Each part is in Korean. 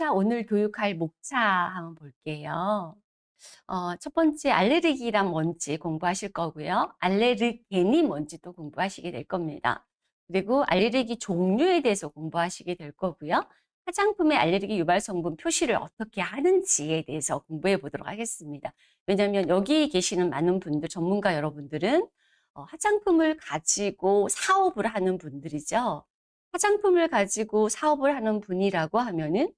자, 오늘 교육할 목차 한번 볼게요. 어, 첫 번째 알레르기란 뭔지 공부하실 거고요. 알레르겐이 뭔지도 공부하시게 될 겁니다. 그리고 알레르기 종류에 대해서 공부하시게 될 거고요. 화장품의 알레르기 유발 성분 표시를 어떻게 하는지에 대해서 공부해 보도록 하겠습니다. 왜냐하면 여기 계시는 많은 분들, 전문가 여러분들은 어, 화장품을 가지고 사업을 하는 분들이죠. 화장품을 가지고 사업을 하는 분이라고 하면은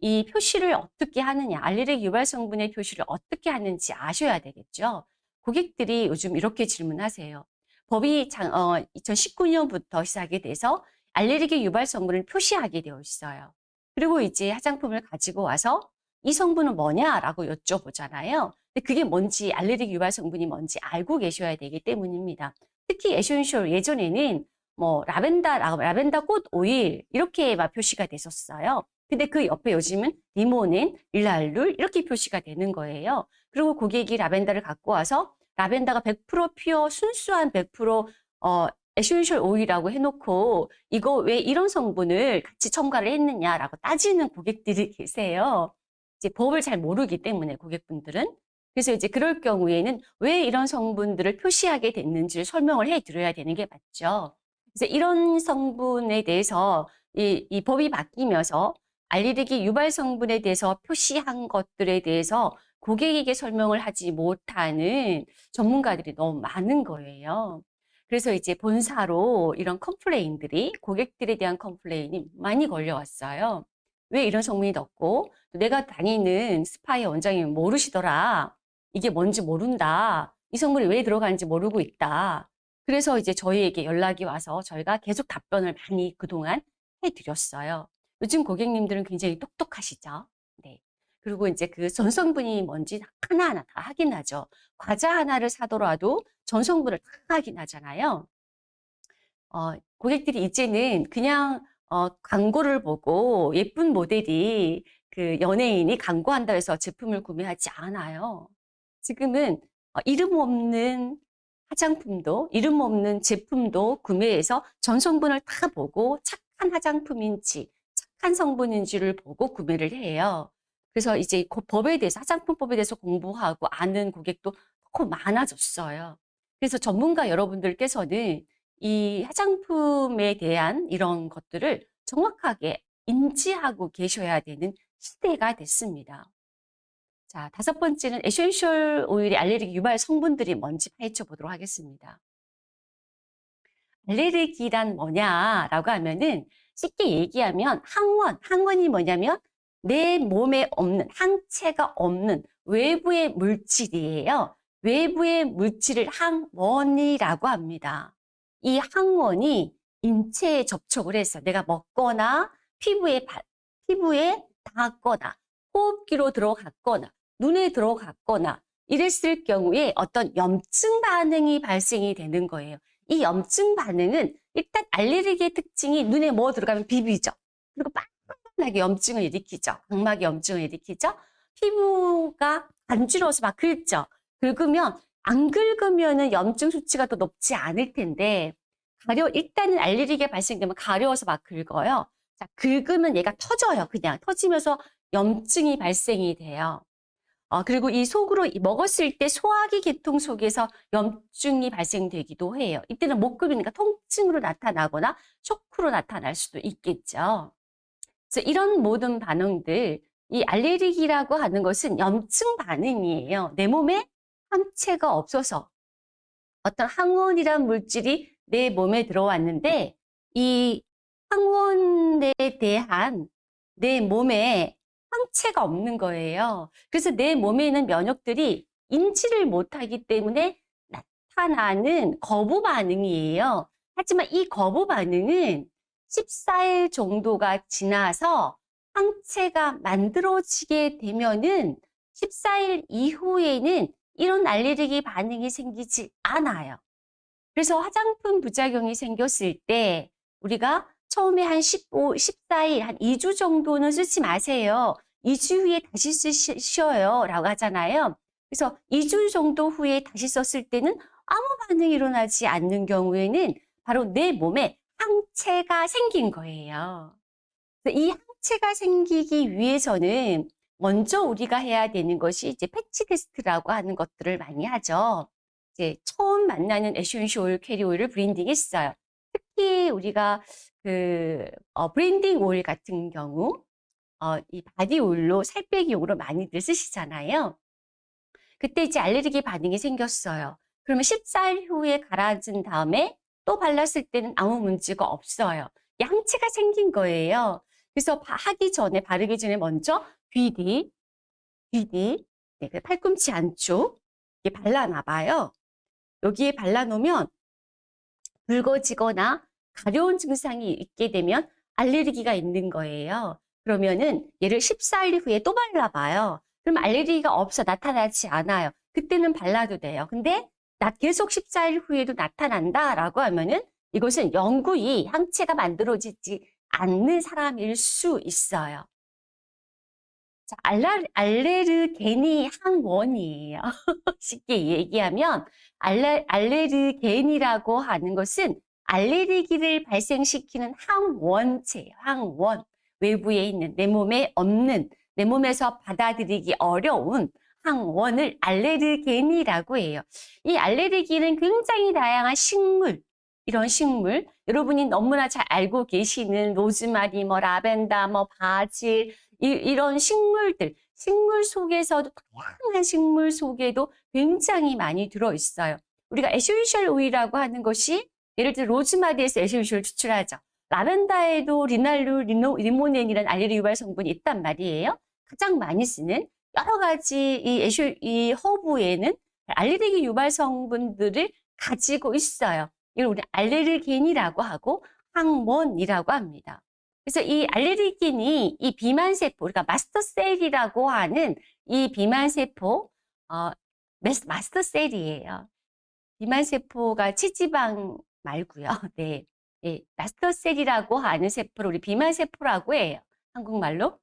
이 표시를 어떻게 하느냐, 알레르기 유발 성분의 표시를 어떻게 하는지 아셔야 되겠죠. 고객들이 요즘 이렇게 질문하세요. 법이 장, 어, 2019년부터 시작이 돼서 알레르기 유발 성분을 표시하게 되어 있어요. 그리고 이제 화장품을 가지고 와서 이 성분은 뭐냐라고 여쭤보잖아요. 근데 그게 뭔지 알레르기 유발 성분이 뭔지 알고 계셔야 되기 때문입니다. 특히 essential 예전에는 뭐 라벤더 라벤더 꽃 오일 이렇게 막 표시가 됐었어요. 근데 그 옆에 요즘은 리모넨, 리날룰 이렇게 표시가 되는 거예요. 그리고 고객이 라벤더를 갖고 와서 라벤더가 100% pure 순수한 100% 어, essential 오일이라고 해놓고 이거 왜 이런 성분을 같이 첨가를 했느냐라고 따지는 고객들이 계세요. 이제 법을 잘 모르기 때문에 고객분들은 그래서 이제 그럴 경우에는 왜 이런 성분들을 표시하게 됐는지를 설명을 해 드려야 되는 게 맞죠. 그래서 이런 성분에 대해서 이, 이 법이 바뀌면서 알레르기 유발 성분에 대해서 표시한 것들에 대해서 고객에게 설명을 하지 못하는 전문가들이 너무 많은 거예요. 그래서 이제 본사로 이런 complain들이 고객들에 대한 complain이 많이 걸려왔어요. 왜 이런 성분이 넣고 내가 다니는 스파의 원장이 모르시더라. 이게 뭔지 모른다. 이 성분이 왜 들어가는지 모르고 있다. 그래서 이제 저희에게 연락이 와서 저희가 계속 답변을 많이 그동안 해드렸어요. 요즘 고객님들은 굉장히 똑똑하시죠. 네. 그리고 이제 그 전성분이 뭔지 하나하나 다 확인하죠. 과자 하나를 사더라도 전성분을 다 확인하잖아요. 어, 고객들이 이제는 그냥 어, 광고를 보고 예쁜 모델이 그 연예인이 광고한다 해서 제품을 구매하지 않아요. 지금은 어, 이름 없는 화장품도 이름 없는 제품도 구매해서 전성분을 다 보고 착한 화장품인지 착한 성분인지를 보고 구매를 해요. 그래서 이제 그 법에 대해서 화장품법에 대해서 공부하고 아는 고객도 너무 많아졌어요. 그래서 전문가 여러분들께서는 이 화장품에 대한 이런 것들을 정확하게 인지하고 계셔야 되는 시대가 됐습니다. 자, 다섯 번째는 essential 오일의 알레르기 유발 성분들이 뭔지 파헤쳐 보도록 하겠습니다. 알레르기란 뭐냐라고 하면은 쉽게 얘기하면 항원, 항원이 뭐냐면 내 몸에 없는 항체가 없는 외부의 물질이에요. 외부의 물질을 항원이라고 합니다. 이 항원이 인체에 접촉을 해서 내가 먹거나 피부에 피부에 닿았거나 호흡기로 들어갔거나 눈에 들어갔거나 이랬을 경우에 어떤 염증 반응이 발생이 되는 거예요. 이 염증 반응은 일단 알레르기의 특징이 눈에 뭐 들어가면 비비죠. 그리고 빨간하게 염증을 일으키죠. 각막에 염증을 일으키죠. 피부가 간지러워서 막 긁죠. 긁으면 안 긁으면은 염증 수치가 더 높지 않을 텐데 가려 일단은 알레르기가 발생되면 가려워서 막 긁어요. 자, 긁으면 얘가 터져요. 그냥 터지면서 염증이 발생이 돼요. 어, 그리고 이 속으로 먹었을 때 소화기 계통 속에서 염증이 발생되기도 해요. 이때는 목급이니까 통증으로 나타나거나 쇼크로 나타날 수도 있겠죠. 그래서 이런 모든 반응들, 이 알레르기라고 하는 것은 염증 반응이에요. 내 몸에 항체가 없어서 어떤 항원이란 물질이 내 몸에 들어왔는데 이 항원에 대한 내 몸에 항체가 없는 거예요. 그래서 내 몸에 있는 면역들이 인지를 못하기 때문에 나타나는 거부 반응이에요. 하지만 이 거부 반응은 14일 정도가 지나서 항체가 만들어지게 되면은 14일 이후에는 이런 알레르기 반응이 생기지 않아요. 그래서 화장품 부작용이 생겼을 때 우리가 처음에 한 15, 14일, 한 2주 정도는 쓰지 마세요. 2주 후에 다시 쓰셔요. 라고 하잖아요. 그래서 2주 정도 후에 다시 썼을 때는 아무 반응이 일어나지 않는 경우에는 바로 내 몸에 항체가 생긴 거예요. 이 항체가 생기기 위해서는 먼저 우리가 해야 되는 것이 이제 patch test라고 하는 것들을 많이 하죠. 이제 처음 만나는 essential carrier oil을 blending했어요. 특히 우리가 그 어, blending oil 같은 경우 어, 이 body oil로 살 빼기 용으로 많이들 쓰시잖아요. 그때 이제 알레르기 반응이 생겼어요. 그러면 14일 후에 가라앉은 다음에 또 발랐을 때는 아무 문제가 없어요. 이 항체가 생긴 거예요. 그래서 바- 하기 전에 바르기 전에 먼저 귀 뒤, 귀 뒤, 네, 그 팔꿈치 안쪽 이렇게 발라놔 봐요. 여기에 발라놓으면 붉어지거나 가려운 증상이 있게 되면 알레르기가 있는 거예요. 그러면은 얘를 14일 후에 또 발라봐요. 그럼 알레르기가 없어 나타나지 않아요. 그때는 발라도 돼요. 근데 나 계속 14일 후에도 나타난다라고 하면은 이것은 영구히 항체가 만들어지지 않는 사람일 수 있어요. 자, 알라, 알레르게니 항원이에요. 쉽게 얘기하면 알레, 알레르겐이라고 하는 것은 알레르기를 발생시키는 항원체예요. 항원. 외부에 있는 내 몸에 없는 내 몸에서 받아들이기 어려운 항원을 알레르겐이라고 해요. 이 알레르기는 굉장히 다양한 식물, 이런 식물, 여러분이 너무나 잘 알고 계시는 로즈마리, 뭐 라벤더, 뭐 바질, 이, 런 식물들, 식물 속에서도 다양한 식물 속에도 굉장히 많이 들어있어요. 우리가 essential 오일이라고 하는 것이 예를 들어 로즈마리에서 essential 추출하죠. 라벤더에도 리날룰 리노, 리모넨이라는 알레르기 유발 성분이 있단 말이에요. 가장 많이 쓰는 여러 가지 이 에쇼, 이 허브에는 알레르기 유발 성분들을 가지고 있어요. 이걸 우리 알레르겐이라고 하고 항원이라고 합니다. 그래서 이 알레르겐이 이 비만 세포, 그러니까 mast cell이라고 하는 이 비만 세포, 어, 마스터 셀이에요. 비만 세포가 체지방 말고요. 네. 네, 마스터셀이라고 하는 세포를 우리 비만 세포라고 해요. 한국말로.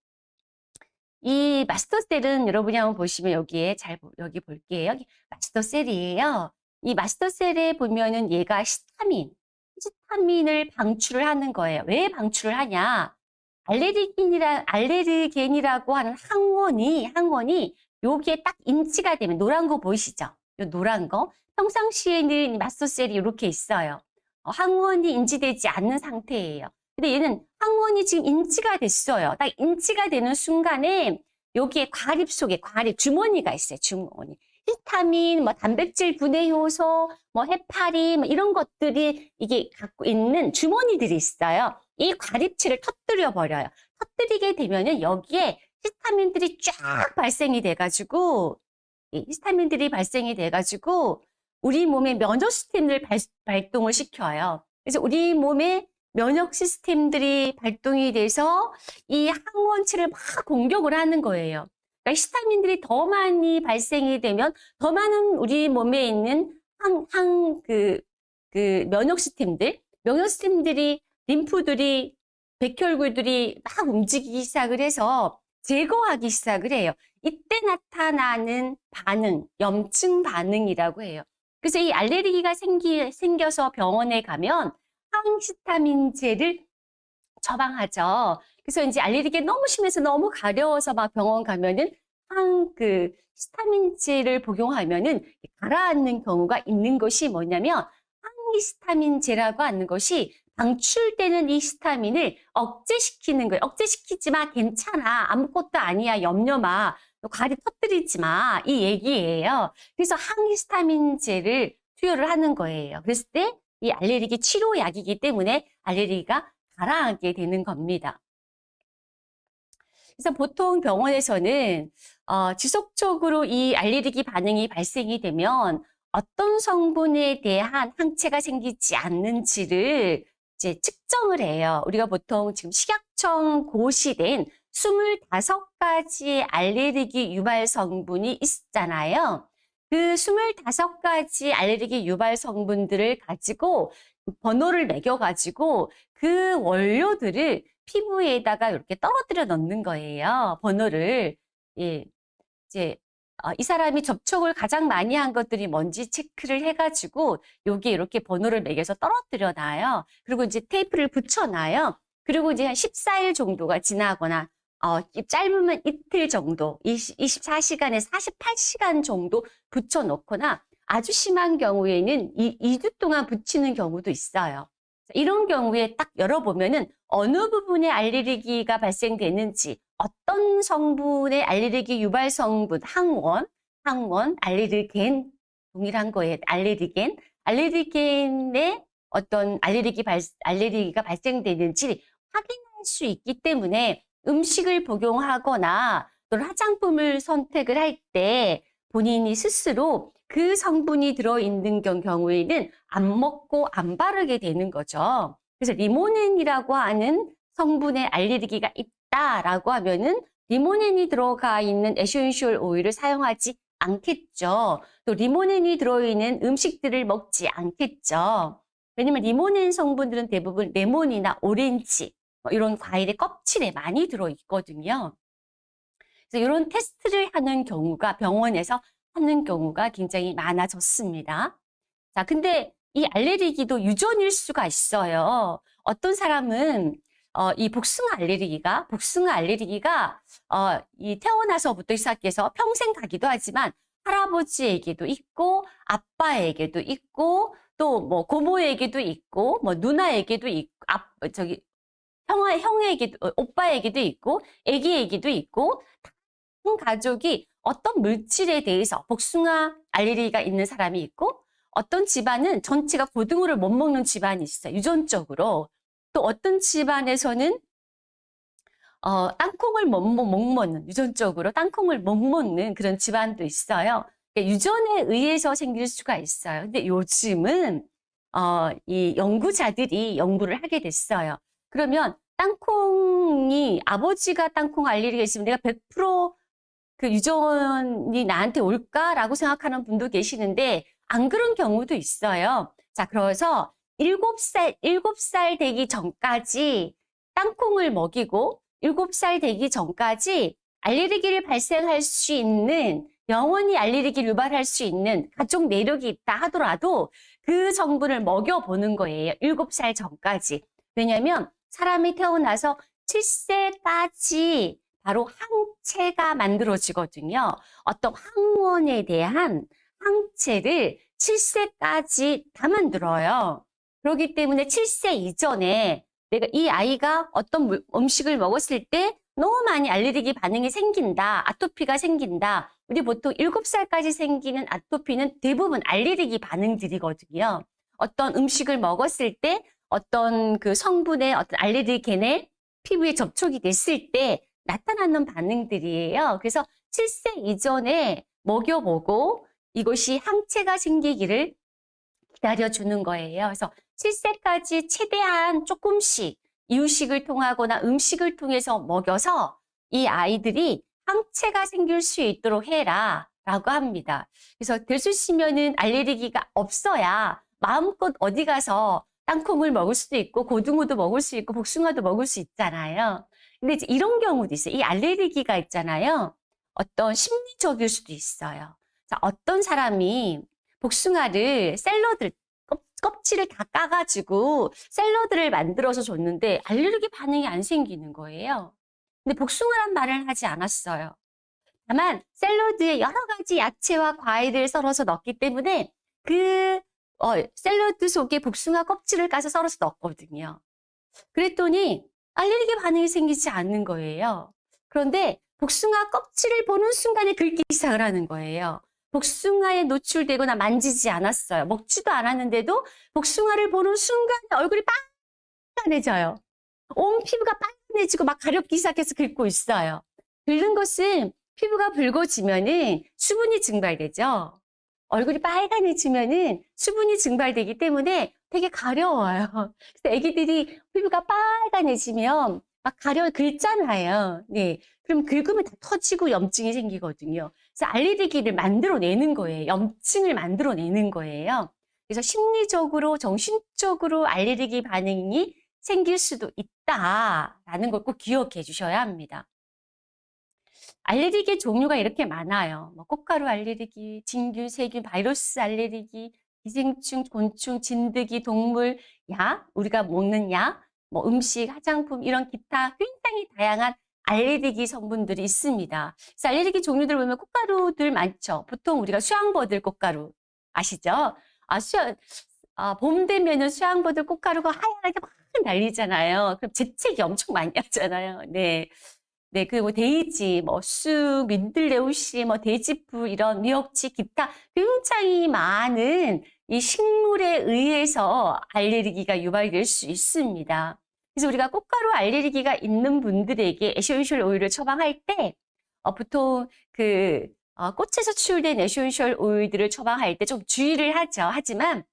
이 마스터셀은 여러분이 한번 보시면 여기에 잘 여기 볼게요. 여기 마스터셀이에요. 이 마스터셀에 보면은 얘가 히스타민, 히스타민을 방출을 하는 거예요. 왜 방출을 하냐? 알레르긴이라 알레르겐이라고 하는 항원이 항원이 여기에 딱 인치가 되면 노란 거 보이시죠? 요 노란 거 평상시에는 마스터셀이 이렇게 있어요. 어, 항원이 인지되지 않는 상태예요. 근데 얘는 항원이 지금 인지가 됐어요. 딱 인지가 되는 순간에 여기에 과립 속에 과립 주머니가 있어요. 주머니. 히스타민, 뭐 단백질 분해 효소, 뭐 해파리 뭐 이런 것들이 이게 갖고 있는 주머니들이 있어요. 이 과립치를 터뜨려 버려요. 터뜨리게 되면은 여기에 히스타민들이 쫙 발생이 돼가지고 이 히스타민들이 발생이 돼가지고 우리 몸의 면역 시스템을 발, 발동을 시켜요. 그래서 우리 몸의 면역 시스템들이 발동이 돼서 이 항원체를 막 공격을 하는 거예요. 그러니까 히스타민들이 더 많이 발생이 되면 더 많은 우리 몸에 있는 항, 항, 그, 그 면역 시스템들, 면역 시스템들이, 림프들이, 백혈구들이 막 움직이기 시작을 해서 제거하기 시작을 해요. 이때 나타나는 반응, 염증 반응이라고 해요. 그래서 이 알레르기가 생기, 생겨서 병원에 가면 항히스타민제를 처방하죠. 그래서 이제 알레르기가 너무 심해서 너무 가려워서 막 병원 가면은 항그 히스타민제를 복용하면은 가라앉는 경우가 있는 것이 뭐냐면 항히스타민제라고 하는 것이 방출되는 이 히스타민을 억제시키는 거예요. 억제시키지 마, 괜찮아, 아무것도 아니야, 염려 마, 과리 터뜨리지 마, 이 얘기예요. 그래서 항히스타민제를 투여를 하는 거예요. 그랬을 때 이 알레르기 치료약이기 때문에 알레르기가 가라앉게 되는 겁니다. 그래서 보통 병원에서는 어, 지속적으로 이 알레르기 반응이 발생이 되면 어떤 성분에 대한 항체가 생기지 않는지를 이제 측정을 해요. 우리가 보통 지금 식약청 고시된 25가지 알레르기 유발 성분이 있잖아요. 그 25가지 알레르기 유발 성분들을 가지고 번호를 매겨가지고 그 원료들을 피부에다가 이렇게 떨어뜨려 넣는 거예요. 번호를. 예. 이제 어, 이 사람이 접촉을 가장 많이 한 것들이 뭔지 체크를 해가지고 여기에 이렇게 번호를 매겨서 떨어뜨려 놔요. 그리고 이제 테이프를 붙여 놔요. 그리고 이제 한 14일 정도가 지나거나 어, 짧으면 이틀 정도, 20, 24시간에서 48시간 정도 붙여놓거나 아주 심한 경우에는 이 2주 동안 붙이는 경우도 있어요. 이런 경우에 딱 열어보면은 어느 부분에 알레르기가 발생되는지 어떤 성분의 알레르기 유발 성분, 항원, 항원, 알레르겐, 동일한 거에 알레르겐, 알레르겐의 어떤 알레르기 발, 알레르기가 발생되는지 확인할 수 있기 때문에 음식을 복용하거나 또는 화장품을 선택을 할 때 본인이 스스로 그 성분이 들어있는 경우에는 안 먹고 안 바르게 되는 거죠. 그래서 리모넨이라고 하는 성분의 알레르기가 있다라고 하면은 리모넨이 들어가 있는 essential 오일을 사용하지 않겠죠. 또 리모넨이 들어있는 음식들을 먹지 않겠죠. 왜냐면 리모넨 성분들은 대부분 레몬이나 오렌지 뭐 이런 과일의 껍질에 많이 들어있거든요. 그래서 이런 테스트를 하는 경우가 병원에서 하는 경우가 굉장히 많아졌습니다. 자, 근데 이 알레르기도 유전일 수가 있어요. 어떤 사람은 어, 이 복숭아 알레르기가 복숭아 알레르기가 어, 이 태어나서부터 시작해서 평생 가기도 하지만 할아버지에게도 있고 아빠에게도 있고 또 뭐 고모에게도 있고 뭐 누나에게도 있고 아, 저기 형아 형에게도 어, 오빠에게도 있고 애기에게도 있고 한 가족이 어떤 물질에 대해서 복숭아 알레르기가 있는 사람이 있고 어떤 집안은 전체가 고등어를 못 먹는 집안이 있어요. 유전적으로. 또 어떤 집안에서는 어, 땅콩을 못, 못, 못 먹는, 유전적으로 땅콩을 못 먹는 그런 집안도 있어요. 그러니까 유전에 의해서 생길 수가 있어요. 근데 요즘은 어, 이 연구자들이 연구를 하게 됐어요. 그러면 땅콩이 아버지가 땅콩 알레르기가 있으면 내가 100%그 유전이 나한테 올까라고 생각하는 분도 계시는데 안 그런 경우도 있어요. 자, 그래서 7살, 7살 되기 전까지 땅콩을 먹이고 7살 되기 전까지 알레르기를 발생할 수 있는 영원히 알레르기를 유발할 수 있는 가족 내력이 있다 하더라도 그 성분을 먹여보는 거예요. 7살 전까지. 왜냐하면 사람이 태어나서 7세까지 바로 항체가 만들어지거든요. 어떤 항원에 대한 항체를 7세까지 다 만들어요. 그렇기 때문에 7세 이전에 내가 이 아이가 어떤 음식을 먹었을 때 너무 많이 알레르기 반응이 생긴다. 아토피가 생긴다. 우리 보통 7살까지 생기는 아토피는 대부분 알레르기 반응들이거든요. 어떤 음식을 먹었을 때 어떤 그 성분의 어떤 알레르겐에 피부에 접촉이 됐을 때 나타나는 반응들이에요. 그래서 7세 이전에 먹여보고 이것이 항체가 생기기를 기다려주는 거예요. 그래서 7세까지 최대한 조금씩 이유식을 통하거나 음식을 통해서 먹여서 이 아이들이 항체가 생길 수 있도록 해라 라고 합니다. 그래서 있으면은 알레르기가 없어야 마음껏 어디 가서 땅콩을 먹을 수도 있고 고등어도 먹을 수 있고 복숭아도 먹을 수 있잖아요. 근데 이제 이런 경우도 있어요. 이 알레르기가 있잖아요. 어떤 심리적일 수도 있어요. 자, 어떤 사람이 복숭아를 샐러드 껍질을 다 까가지고 샐러드를 만들어서 줬는데 알레르기 반응이 안 생기는 거예요. 근데 복숭아란 말을 하지 않았어요. 다만 샐러드에 여러 가지 야채와 과일을 썰어서 넣기 때문에 그 어, 샐러드 속에 복숭아 껍질을 까서 썰어서 넣었거든요. 그랬더니 알레르기 반응이 생기지 않는 거예요. 그런데 복숭아 껍질을 보는 순간에 긁기 시작을 하는 거예요. 복숭아에 노출되거나 만지지 않았어요. 먹지도 않았는데도 복숭아를 보는 순간에 얼굴이 빨간해져요. 온 피부가 빨간해지고 막 가렵기 시작해서 긁고 있어요. 긁는 것은 피부가 붉어지면 은 수분이 증발되죠. 얼굴이 빨간해지면은 수분이 증발되기 때문에 되게 가려워요. 그래서 애기들이 피부가 빨간해지면 막 가려 긁잖아요. 네. 그럼 긁으면 다 터지고 염증이 생기거든요. 그래서 알레르기를 만들어내는 거예요. 염증을 만들어내는 거예요. 그래서 심리적으로, 정신적으로 알레르기 반응이 생길 수도 있다라는 걸 꼭 기억해 주셔야 합니다. 알레르기 종류가 이렇게 많아요. 뭐 꽃가루 알레르기, 진균, 세균, 바이러스 알레르기, 기생충, 곤충, 진드기, 동물, 약, 우리가 먹는 약, 뭐 음식, 화장품 이런 기타 굉장히 다양한 알레르기 성분들이 있습니다. 그래서 알레르기 종류들 보면 꽃가루들 많죠. 보통 우리가 수양버들 꽃가루 아시죠? 아, 수양, 아, 봄 되면은 수양버들 꽃가루가 하얀하게 막 날리잖아요. 그럼 재채기 엄청 많이 하잖아요. 네. 네, 그리고 데이지, 뭐, 쑥, 민들레우씨, 뭐, 돼지풀, 이런 미역치, 기타 굉장히 많은 이 식물에 의해서 알레르기가 유발될 수 있습니다. 그래서 우리가 꽃가루 알레르기가 있는 분들에게 essential 오일을 처방할 때, 어, 보통 그, 어, 꽃에서 추출된 essential 오일들을 처방할 때 좀 주의를 하죠. 하지만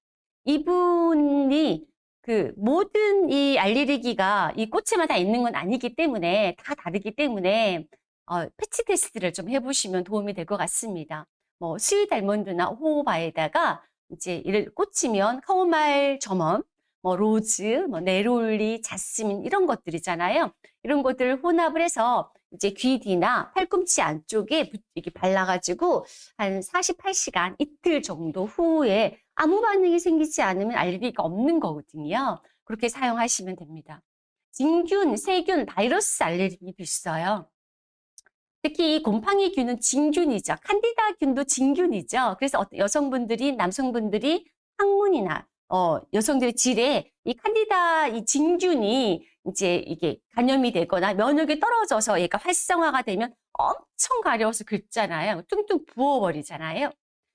이분이 그 모든 이 알레르기가 이 꽃에만 다 있는 건 아니기 때문에 다 다르기 때문에 어, patch test를 좀 해보시면 도움이 될 것 같습니다. 뭐 sweet almond나 호호바에다가 이제 이를 꽃이면 카모마일 저먼, 뭐 로즈, 뭐 네롤리, 자스민 이런 것들이잖아요. 이런 것들을 혼합을 해서 이제 귀 뒤나 팔꿈치 안쪽에 이렇게 발라가지고 한 48시간 이틀 정도 후에 아무 반응이 생기지 않으면 알레르기가 없는 거거든요. 그렇게 사용하시면 됩니다. 진균, 세균, 바이러스 알레르기도 있어요. 특히 이 곰팡이균은 진균이죠. 칸디다균도 진균이죠. 그래서 여성분들이, 남성분들이 항문이나 어, 여성들의 질에 이 칸디다 이 진균이 이제 이게 감염이 되거나 면역이 떨어져서 얘가 활성화가 되면 엄청 가려워서 긁잖아요. 뚱뚱 부어버리잖아요.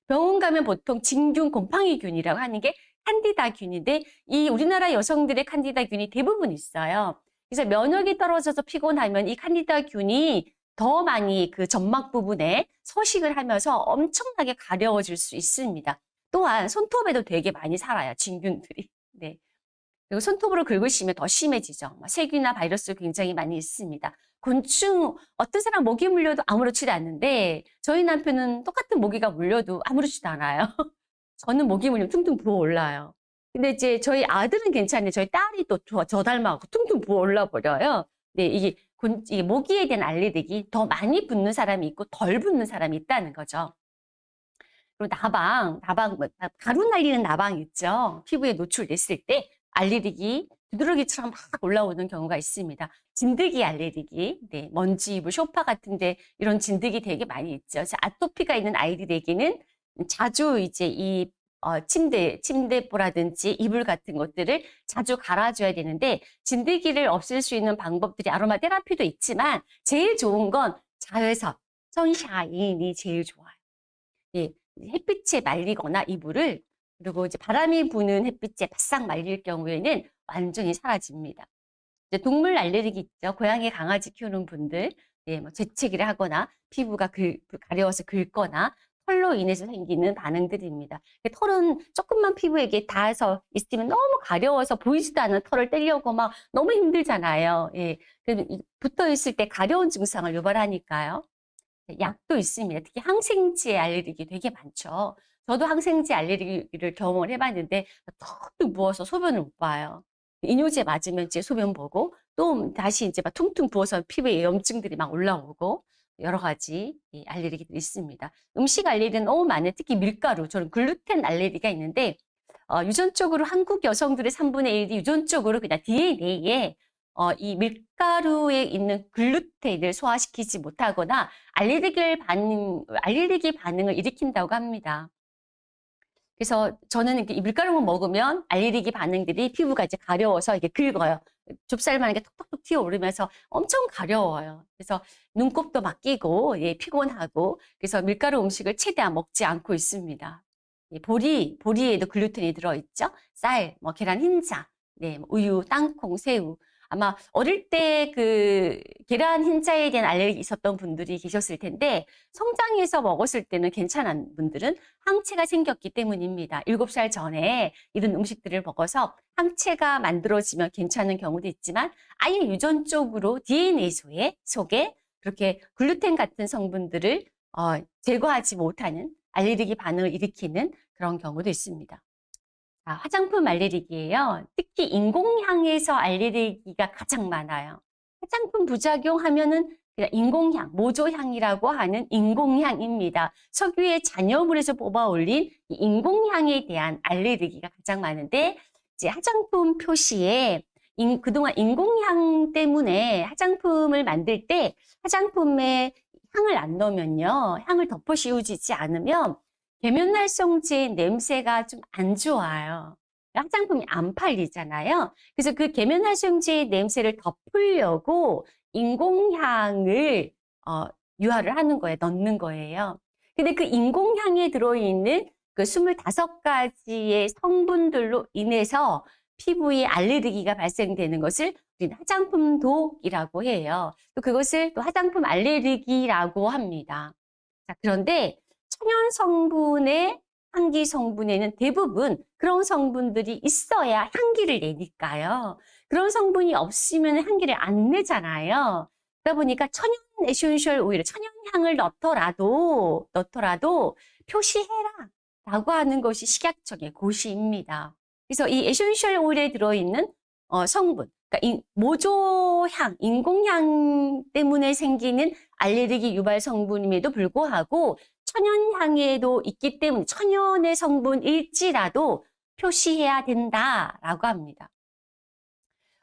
병원 가면 보통 진균 곰팡이균이라고 하는 게 칸디다균인데 이 우리나라 여성들의 칸디다균이 대부분 있어요. 그래서 면역이 떨어져서 피곤하면 이 칸디다균이 더 많이 그 점막 부분에 서식을 하면서 엄청나게 가려워질 수 있습니다. 또한 손톱에도 되게 많이 살아요. 진균들이. 네. 그리고 손톱으로 긁으시면 더 심해지죠. 세균이나 바이러스 굉장히 많이 있습니다. 곤충, 어떤 사람 모기 물려도 아무렇지도 않는데 저희 남편은 똑같은 모기가 물려도 아무렇지도 않아요. 저는 모기 물리면 퉁퉁 부어 올라요. 근데 이제 저희 아들은 괜찮은데 저희 딸이 또 저 닮아갖고 퉁퉁 부어 올라 버려요. 네, 이게, 곤, 이게 모기에 대한 알레르기 더 많이 붙는 사람이 있고 덜 붙는 사람이 있다는 거죠. 그리고 나방, 나방, 뭐, 가루 날리는 나방 있죠. 피부에 노출됐을 때 알레르기, 두드러기처럼 막 올라오는 경우가 있습니다. 진드기 알레르기, 네, 먼지 이불, 소파 같은데 이런 진드기 되게 많이 있죠. 아토피가 있는 아이들에게는 자주 이제 이 어, 침대, 침대보라든지 이불 같은 것들을 자주 갈아줘야 되는데 진드기를 없앨 수 있는 방법들이 아로마 테라피도 있지만 제일 좋은 건 자외선, 선샤인이 제일 좋아요. 예, 햇빛에 말리거나 이불을 그리고 이제 바람이 부는 햇빛에 바싹 말릴 경우에는 완전히 사라집니다. 이제 동물 알레르기 있죠. 고양이, 강아지 키우는 분들, 예, 뭐 재채기를 하거나 피부가 긁, 가려워서 긁거나 털로 인해서 생기는 반응들입니다. 털은 조금만 피부에게 닿아서 있으면 너무 가려워서 보이지도 않는 털을 떼려고 막 너무 힘들잖아요. 예, 붙어 있을 때 가려운 증상을 유발하니까요. 약도 있습니다. 특히 항생제 알레르기 되게 많죠. 저도 항생제 알레르기를 경험을 해봤는데 턱 부어서 소변을 못 봐요. 이뇨제 맞으면 이제 소변 보고 또 다시 이제 막 퉁퉁 부어서 피부에 염증들이 막 올라오고 여러 가지 알레르기들이 있습니다. 음식 알레르기는 너무 많아요. 특히 밀가루, 저는 글루텐 알레르기가 있는데 어, 유전적으로 한국 여성들의 3분의 1이 유전적으로 그냥 DNA에 어, 이 밀가루에 있는 글루텐을 소화시키지 못하거나 알레르기 반응, 알레르기 반응을 일으킨다고 합니다. 그래서 저는 이 밀가루만 먹으면 알레르기 반응들이 피부가 이제 가려워서 이게 긁어요. 좁쌀만 이게 톡톡톡 튀어오르면서 엄청 가려워요. 그래서 눈곱도 막 끼고 예, 피곤하고 그래서 밀가루 음식을 최대한 먹지 않고 있습니다. 예, 보리, 보리에도 글루텐이 들어있죠. 쌀, 뭐 계란 흰자, 네, 뭐 우유, 땅콩, 새우 아마 어릴 때 그 계란 흰자에 대한 알레르기 있었던 분들이 계셨을 텐데 성장해서 먹었을 때는 괜찮은 분들은 항체가 생겼기 때문입니다. 7살 전에 이런 음식들을 먹어서 항체가 만들어지면 괜찮은 경우도 있지만 아예 유전적으로 DNA 속에, 속에 그렇게 글루텐 같은 성분들을 어, 제거하지 못하는 알레르기 반응을 일으키는 그런 경우도 있습니다. 아, 화장품 알레르기예요. 특히 인공향에서 알레르기가 가장 많아요. 화장품 부작용 하면은 그냥 인공향, 모조향이라고 하는 인공향입니다. 석유의 잔여물에서 뽑아 올린 인공향에 대한 알레르기가 가장 많은데 이제 화장품 표시에 인- 그동안 인공향 때문에 화장품을 만들 때 화장품에 향을 안 넣으면요. 향을 덮어 씌우지 않으면 계면활성제 냄새가 좀 안 좋아요. 화장품이 안 팔리잖아요. 그래서 그 계면활성제 냄새를 덮으려고 인공향을 어, 유화를 하는 거예요. 넣는 거예요. 근데 그 인공향에 들어있는 그 25가지의 성분들로 인해서 피부에 알레르기가 발생되는 것을 우리는 화장품 독이라고 해요. 또 그것을 또 화장품 알레르기라고 합니다. 자, 그런데 천연 성분의 향기 성분에는 대부분 그런 성분들이 있어야 향기를 내니까요. 그런 성분이 없으면 향기를 안 내잖아요. 그러다 보니까 천연 essential 오일, 천연 향을 넣더라도 넣더라도 표시해라 라고 하는 것이 식약청의 고시입니다. 그래서 이 essential 오일에 들어있는 어, 성분, 그러니까 이 모조향, 인공향 때문에 생기는 알레르기 유발 성분임에도 불구하고 천연향에도 있기 때문에 천연의 성분일지라도 표시해야 된다라고 합니다.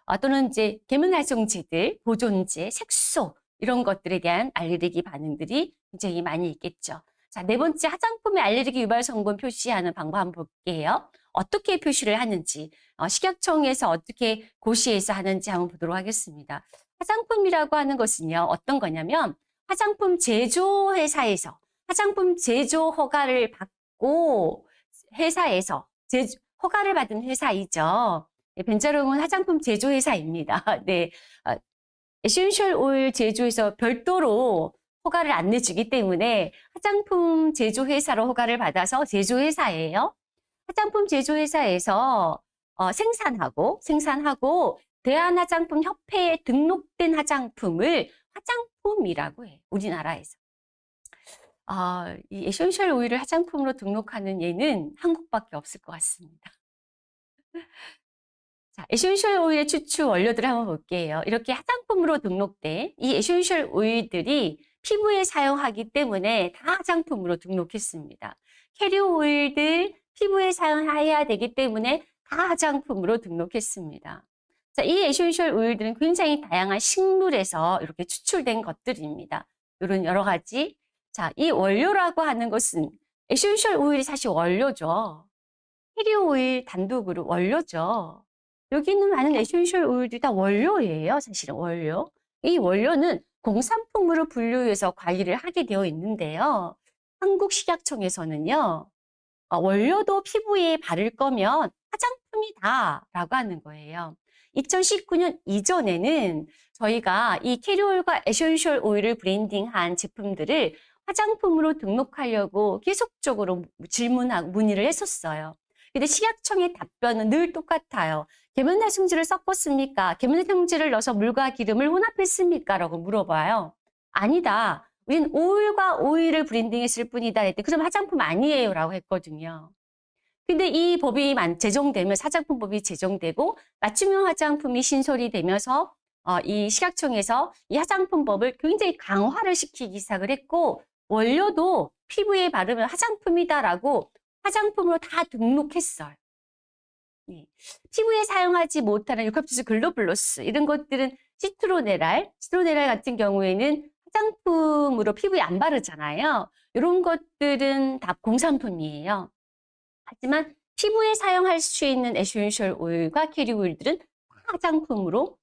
어, 또는 이제 계면활성제들, 보존제, 색소 이런 것들에 대한 알레르기 반응들이 굉장히 많이 있겠죠. 자, 네 번째 화장품의 알레르기 유발 성분 표시하는 방법 한번 볼게요. 어떻게 표시를 하는지, 어, 식약청에서 어떻게 고시해서 하는지 한번 보도록 하겠습니다. 화장품이라고 하는 것은요, 어떤 거냐면 화장품 제조회사에서 화장품 제조 허가를 받고 회사에서 제조, 허가를 받은 회사이죠. 네, 벤자롱은 화장품 제조 회사입니다. 네, 어, 에센셜 오일 제조에서 별도로 허가를 안 내주기 때문에 화장품 제조 회사로 허가를 받아서 제조 회사예요. 화장품 제조 회사에서 어, 생산하고 생산하고 대한화장품협회에 등록된 화장품을 화장품이라고 해요. 우리나라에서. 아, 이 에센셜 오일을 화장품으로 등록하는 예는 한국밖에 없을 것 같습니다. 자, 에센셜 오일의 추출 원료들을 한번 볼게요. 이렇게 화장품으로 등록된 이 에센셜 오일들이 피부에 사용하기 때문에 다 화장품으로 등록했습니다. 캐리어 오일들 피부에 사용해야 되기 때문에 다 화장품으로 등록했습니다. 자, 이 에센셜 오일들은 굉장히 다양한 식물에서 이렇게 추출된 것들입니다. 이런 여러 가지. 자, 이 원료라고 하는 것은 에센셜 오일이 사실 원료죠. 캐리어 오일 단독으로 원료죠. 여기 있는 많은 에센셜 오일들이 다 원료예요. 사실은 원료. 이 원료는 공산품으로 분류해서 관리를 하게 되어 있는데요. 한국식약청에서는요. 어, 원료도 피부에 바를 거면 화장품이다 라고 하는 거예요. 2019년 이전에는 저희가 이 캐리어 오일과 에센셜 오일을 blending한 제품들을 화장품으로 등록하려고 계속적으로 질문하고 문의를 했었어요. 근데 식약청의 답변은 늘 똑같아요. 계면활성제를 섞었습니까? 계면활성제를 넣어서 물과 기름을 혼합했습니까? 라고 물어봐요. 아니다. 우린 오일과 오일을 브랜딩했을 뿐이다. 했더니 그럼 화장품 아니에요. 라고 했거든요. 근데 이 법이 제정되면 화장품법이 제정되고 맞춤형 화장품이 신설이 되면서 어, 이 식약청에서 이 화장품법을 굉장히 강화를 시키기 시작을 했고 원료도 피부에 바르면 화장품이다라고 화장품으로 다 등록했어요. 네. 피부에 사용하지 못하는 유칼립투스 글로블로스 이런 것들은 시트로네랄, 시트로네랄 같은 경우에는 화장품으로 피부에 안 바르잖아요. 이런 것들은 다 공산품이에요. 하지만 피부에 사용할 수 있는 에센셜 오일과 캐리어 오일들은 화장품으로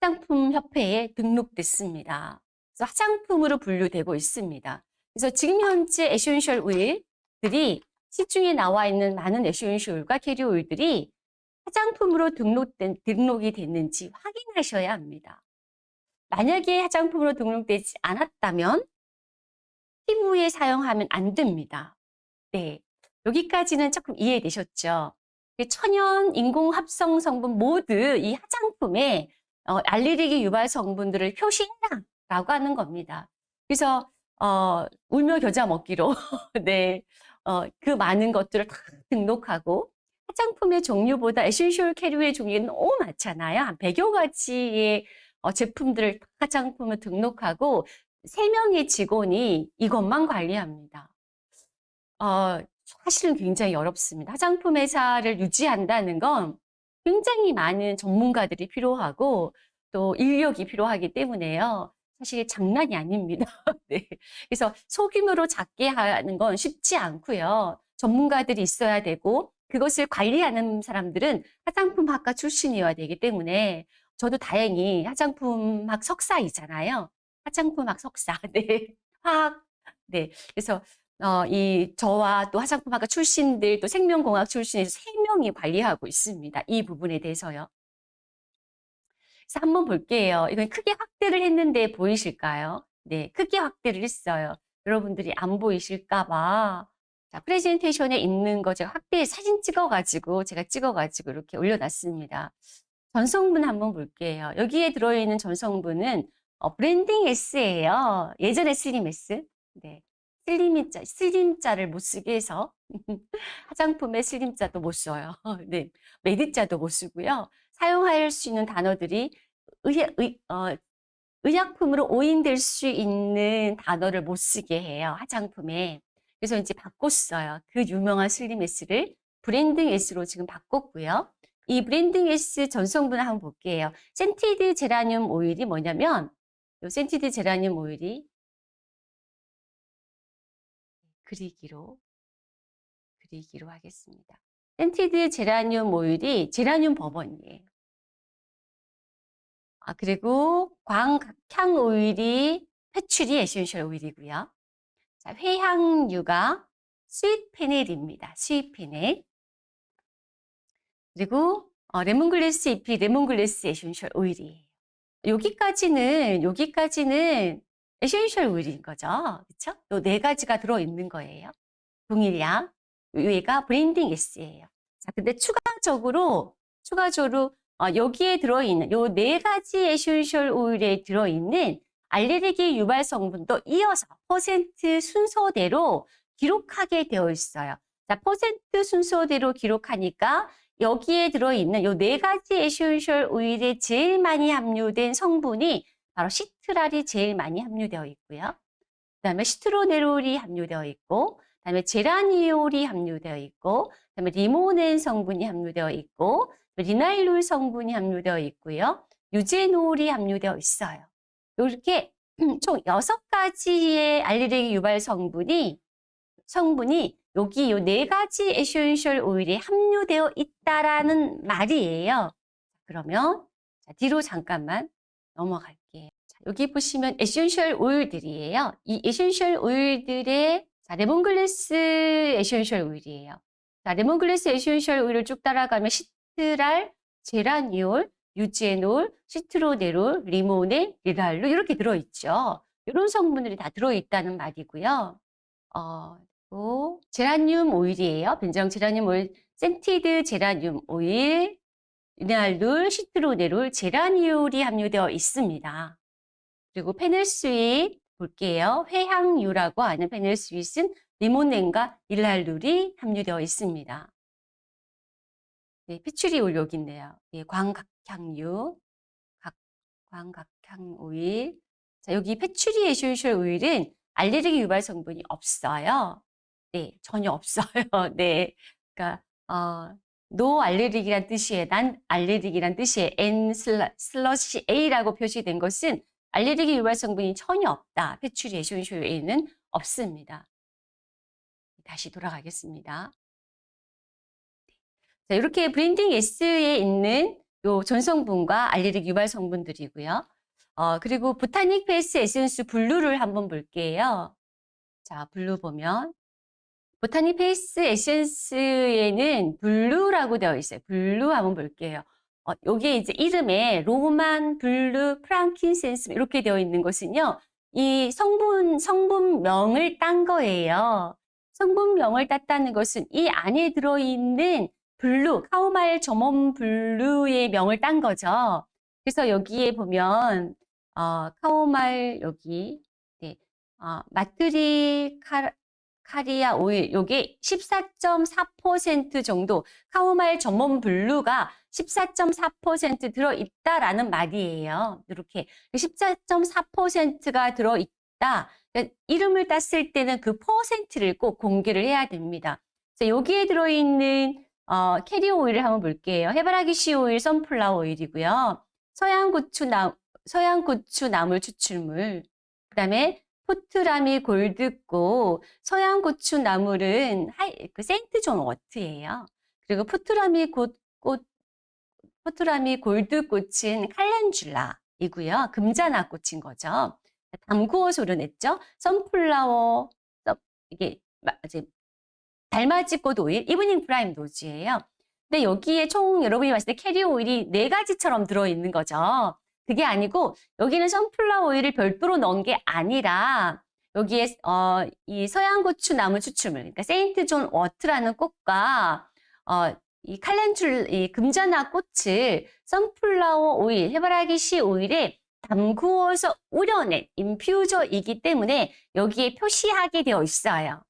화장품 협회에 등록됐습니다. 그래서 화장품으로 분류되고 있습니다. 그래서 지금 현재 에센셜 오일들이 시중에 나와 있는 많은 에센셜 오일과 캐리어 오일들이 화장품으로 등록된, 등록이 됐는지 확인하셔야 합니다. 만약에 화장품으로 등록되지 않았다면 피부에 사용하면 안 됩니다. 네. 여기까지는 조금 이해되셨죠? 천연 인공 합성 성분 모두 이 화장품에 어, 알레르기 유발 성분들을 표시해라라고 하는 겁니다. 그래서 어, 울며 겨자 먹기로 네, 어, 그 많은 것들을 다 등록하고 화장품의 종류보다 에센셜 캐리어의 종류가 너무 많잖아요. 한 100여 가지의 어, 제품들을 화장품을 등록하고 3명의 직원이 이것만 관리합니다. 어, 사실은 굉장히 어렵습니다. 화장품 회사를 유지한다는 건 굉장히 많은 전문가들이 필요하고 또 인력이 필요하기 때문에요. 사실 장난이 아닙니다. 네. 그래서 소규모로 작게 하는 건 쉽지 않고요. 전문가들이 있어야 되고 그것을 관리하는 사람들은 화장품학과 출신이어야 되기 때문에 저도 다행히 화장품학 석사이잖아요. 화장품학 석사. 네. 화학. 네. 그래서 어, 이 저와 또 화장품학과 출신들 또 생명공학 출신에서 세 명이 관리하고 있습니다. 이 부분에 대해서요. 그래서 한번 볼게요. 이건 크게 확대를 했는데 보이실까요? 네, 크게 확대를 했어요. 여러분들이 안 보이실까 봐. 자, 프레젠테이션에 있는 거 제가 확대 사진 찍어가지고 제가 찍어가지고 이렇게 올려놨습니다. 전성분 한번 볼게요. 여기에 들어있는 전성분은 어, blending S예요. 예전에 slim S. 네. slim자, slim자를 못 쓰게 해서 화장품에 slim자도 못 써요. 네. medi자도 못 쓰고요. 사용할 수 있는 단어들이 의, 의, 어, 의약품으로 오인될 수 있는 단어를 못 쓰게 해요. 화장품에. 그래서 이제 바꿨어요. 그 유명한 slim S를 blending S로 지금 바꿨고요. 이 blending S 전성분을 한번 볼게요. scented 제라늄 오일이 뭐냐면 이 scented 제라늄 오일이 그리기로 그리기로 하겠습니다. scented 제라늄 오일이 제라늄 bourbon이에요. 아, 그리고 광곽향 오일이 patchouli 에센셜 오일이고요. 자, 회향유가 sweet fennel입니다. sweet fennel. 그리고 어, 레몬글래스 잎이 레몬글래스 에센셜 오일이에요. 여기까지는 여기까지는 에센셜 오일인 거죠. 그렇죠? 요 네 가지가 들어 있는 거예요. 동일량. 위가 blending S예요. 자, 근데 추가적으로 추가적으로 어, 여기에 들어 있는 요 네 가지 에센셜 오일에 들어 있는 알레르기 유발 성분도 이어서 퍼센트 순서대로 기록하게 되어 있어요. 자, 퍼센트 순서대로 기록하니까 여기에 들어있는 요 네 가지 에센셜 오일에 제일 많이 함유된 성분이 바로 시트랄이 제일 많이 함유되어 있고요. 그 다음에 시트로넬롤이 함유되어 있고, 그 다음에 제라니올이 함유되어 있고, 그 다음에 리모넨 성분이 함유되어 있고, 리날룰 성분이 함유되어 있고요. 유제놀이 함유되어 있어요. 이렇게 총 여섯 가지의 알레르기 유발 성분이 성분이 여기 요 네 가지 에센셜 오일이 함유되어 있다라는 말이에요. 그러면 자, 뒤로 잠깐만 넘어갈게요. 자, 여기 보시면 에센셜 오일들이에요. 이 에센셜 오일들의 자, 레몬글래스 에센셜 오일이에요. 자, 레몬글래스 에센셜 오일을 쭉 따라가면 시트랄, 제라니올, 유제놀, 시트로넬롤, 리모넨, 리날룰 이렇게 들어있죠. 이런 성분들이 다 들어있다는 말이고요. 어, 또 제라늄 오일이에요. 벤자롱 제라늄 오일, scented 제라늄 오일, 리날룰, 시트로넬롤, 제라니올이 함유되어 있습니다. 그리고 fennel sweet 볼게요. 회향유라고 하는 fennel sweet은 리모넨과 리날룰이 함유되어 있습니다. 네, patchouli oil 있네요. 예, 광곽향유, 각, 광곽향 오일. 자, 여기 patchouli 에센셜 오일은 알레르기 유발 성분이 없어요. 네, 전혀 없어요. 네. 그러니까 어, no 알레르기란 뜻이에요. non 알레르기란 뜻이에요. N slash A라고 표시된 것은 알레르기 유발 성분이 전혀 없다. 에센셜 오일은 없습니다. 다시 돌아가겠습니다. 자, 이렇게 블렌딩 에센스에 있는 요 전성분과 알레르기 유발 성분들이고요. 어, 그리고 보타닉 페이스 에센스 블루를 한번 볼게요. 자, 블루 보면 보타닉 페이스 에센스에는 블루라고 되어 있어요. 블루 한번 볼게요. 어, 여기에 이제 이름에 로만, 블루, 프랑킨센스 이렇게 되어 있는 것은요. 이 성분, 성분명을 딴 거예요. 성분명을 땄다는 것은 이 안에 들어있는 블루, chamomile German blue의 명을 딴 거죠. 그래서 여기에 보면 어, chamomile 여기 네, 어, 마트리 카, 카리아 오일 요게 14.4% 정도 chamomile German blue가 14.4% 들어있다라는 말이에요. 이렇게 14.4%가 들어있다. 그러니까 이름을 땄을 때는 그 퍼센트를 꼭 공개를 해야 됩니다. 여기에 들어있는 어, 캐리오 오일을 한번 볼게요. 해바라기 씨 오일, sunflower 오일이고요. 서양고추 나, 서양고추 나물 추출물. 그 다음에 포트마리골드꽃, 서양 고추 나물은 하이, 그 세인트 존 워트예요. 그리고 포트마리 꽃, 꽃 포트라미 골드 꽃은 칼렌줄라이고요. 금잔화 꽃인 거죠. 담구어서 우려냈죠. sunflower, 이게 이제 달맞이 꽃 오일, evening primrose예요. 근데 여기에 총 여러분이 봤을 때 캐리 오일이 네 가지처럼 들어있는 거죠. 그게 아니고 여기는 sunflower 오일을 별도로 넣은 게 아니라 여기에 어, 이 서양고추나물 추출물, 그러니까 St. John's wort라는 꽃과 어, 이 칼렌줄, 이 금자나 꽃을 선플라워 오일, 해바라기 씨 오일에 담구어서 우려낸 infused이기 때문에 여기에 표시하게 되어 있어요.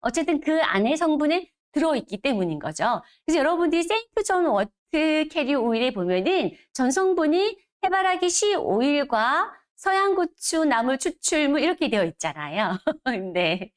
어쨌든 그 안에 성분은 들어있기 때문인 거죠. 그래서 여러분들이 St. John's wort carrier 오일에 보면은 전 성분이 해바라기 씨 오일과 서양고추 나물 추출물 이렇게 되어 있잖아요. 네.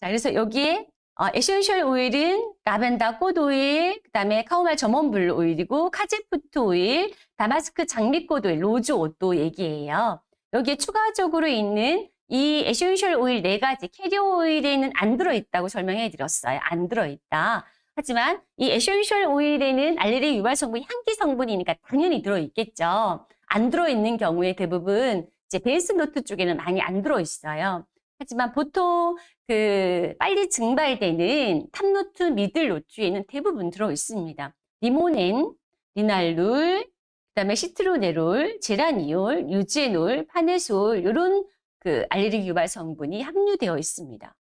자, 그래서 여기에 어, 에센셜 오일은 라벤더 꽃 오일, 그다음에 chamomile German blue 오일이고 카제푸트 오일, 다마스크 장미꽃 오일, rose otto 얘기해요. 여기에 추가적으로 있는 이 에센셜 오일 네 가지 캐리어 오일에는 안 들어있다고 설명해 드렸어요. 안 들어있다. 하지만 이 에센셜 오일에는 알레르기 유발 성분이 향기 성분이니까 당연히 들어있겠죠. 안 들어있는 경우에 대부분 이제 base note 쪽에는 많이 안 들어있어요. 하지만 보통 그 빨리 증발되는 top note, middle note에는 대부분 들어있습니다. 리모넨, 리날룰, 그다음에 시트로네롤, 제라니올, 유제놀, 파네솔 이런 그 알레르기 유발 성분이 함유되어 있습니다.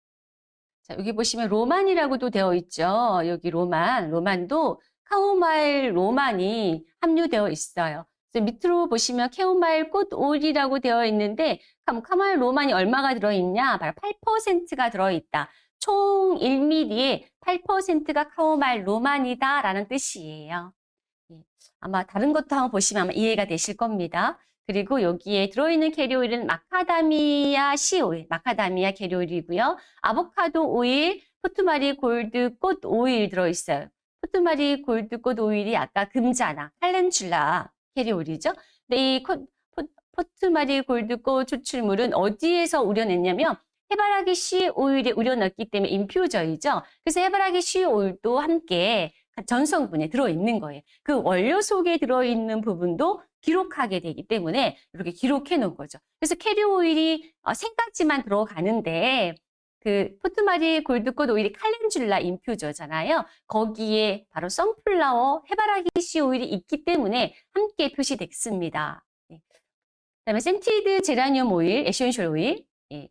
자, 여기 보시면 Roman이라고도 되어 있죠. 여기 Roman, Roman도 chamomile Roman이 함유되어 있어요. 밑으로 보시면 캐모마일 꽃 오일이라고 되어 있는데 chamomile Roman이 얼마가 들어있냐? 바로 8%가 들어있다. 총 1ml에 8%가 chamomile Roman이다라는 뜻이에요. 예, 아마 다른 것도 한번 보시면 아마 이해가 되실 겁니다. 그리고 여기에 들어있는 캐리오일은 마카다미아 씨 오일, 마카다미아 캐리오일이고요. 아보카도 오일, 포트마리골드 꽃 오일 들어있어요. 포트마리골드 꽃 오일이 아까 금자나 칼렌출라 캐리오일이죠. 근데 이 포트마리골드꽃 추출물은 어디에서 우려냈냐면 해바라기 씨 오일에 우려냈기 때문에 infused이죠. 그래서 해바라기 씨 오일도 함께 전성분에 들어있는 거예요. 그 원료 속에 들어있는 부분도 기록하게 되기 때문에 이렇게 기록해 놓은 거죠. 그래서 캐리 오일이 어, 세 가지만 들어가는데 그 포트마리골드꽃 오일이 칼렌줄라 인퓨저잖아요. 거기에 바로 sunflower 해바라기 씨 오일이 있기 때문에 함께 표시됐습니다. 네. 그다음에 센티드 제라늄 오일, 에센셜 오일. 예.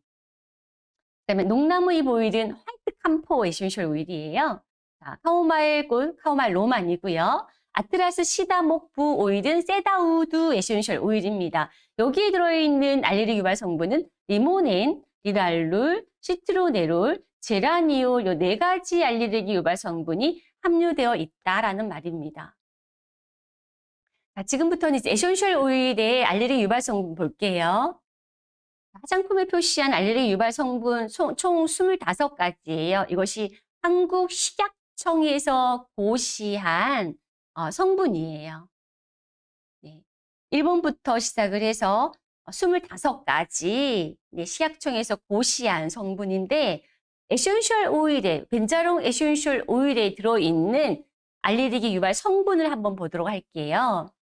그다음에 녹나무 잎 오일은 white camphor 에센셜 오일이에요. 자, 캐모마일 꽃, chamomile Roman이고요. 아트라스 시더목부 오일은 cedarwood 에센셜 오일입니다. 여기에 들어있는 알레르기 유발 성분은 리모넨, 리날룰, 시트로네롤, 제라니올 이네 가지 알레르기 유발 성분이 함유되어 있다라는 말입니다. 자, 지금부터는 이제 에센셜 오일의 알레르기 유발 성분 볼게요. 화장품에 표시한 알레르기 유발 성분 총 25가지예요. 이것이 한국 식약청에서 고시한 어, 성분이에요. 네. 1번부터 시작을 해서 25가지 네, 식약청에서 고시한 성분인데 에센셜 오일에 벤자롱 에센셜 오일에 들어있는 알레르기 유발 성분을 한번 보도록 할게요.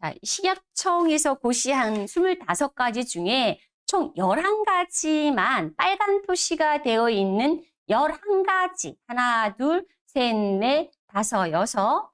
자, 식약청에서 고시한 25가지 중에 총 11가지만 빨간 표시가 되어 있는 11가지 하나, 둘, 셋, 넷, 다섯, 여섯,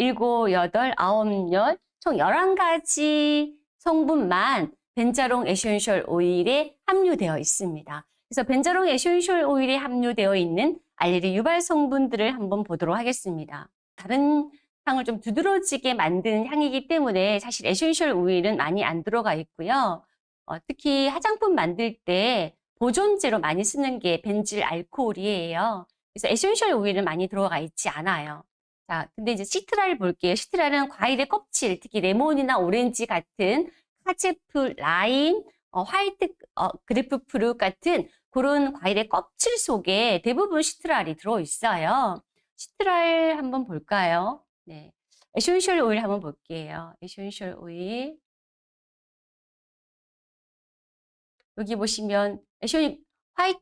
일곱, 여덟, 아홉, 열, 총 11가지 성분만 벤자롱 essential oil에 함유되어 있습니다. 그래서 벤자롱 essential oil에 함유되어 있는 알레르기 유발 성분들을 한번 보도록 하겠습니다. 다른 향을 좀 두드러지게 만드는 향이기 때문에 사실 essential oil은 많이 안 들어가 있고요. 어, 특히 화장품 만들 때 보존제로 많이 쓰는 게 벤질 알코올이에요. 그래서 essential oil은 많이 들어가 있지 않아요. 자, 근데 이제 시트랄을 볼게요. 시트랄은 과일의 껍질, 특히 레몬이나 오렌지 같은 kaffir lime, 어, white 어, grapefruit 같은 그런 과일의 껍질 속에 대부분 시트랄이 들어있어요. 시트랄 한번 볼까요? 네. essential oil 한번 볼게요. essential oil. 여기 보시면 에센 화이트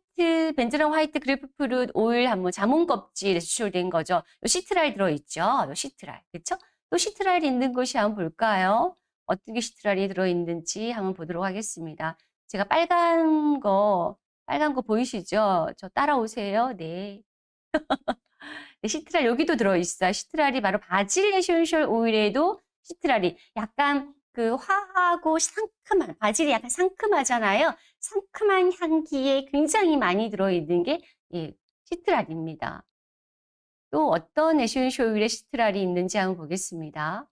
벤즈랑 white grapefruit oil 한번 자몽 껍질에 추출된 거죠. 요 시트랄 들어있죠. 요 시트랄. 그렇죠? 또 시트랄이 있는 곳이 한번 볼까요? 어떤 게 시트랄이 들어있는지 한번 보도록 하겠습니다. 제가 빨간 거 빨간 거 보이시죠? 저 따라오세요. 네. 네, 시트랄 여기도 들어있어요. 시트랄이 바로 바질 essential oil에도 시트랄이 약간 그 화하고 상큼한 바질이 약간 상큼하잖아요. 상큼한 향기에 굉장히 많이 들어있는 게 예, 시트랄입니다. 또 어떤 essential oil에 시트랄이 있는지 한번 보겠습니다.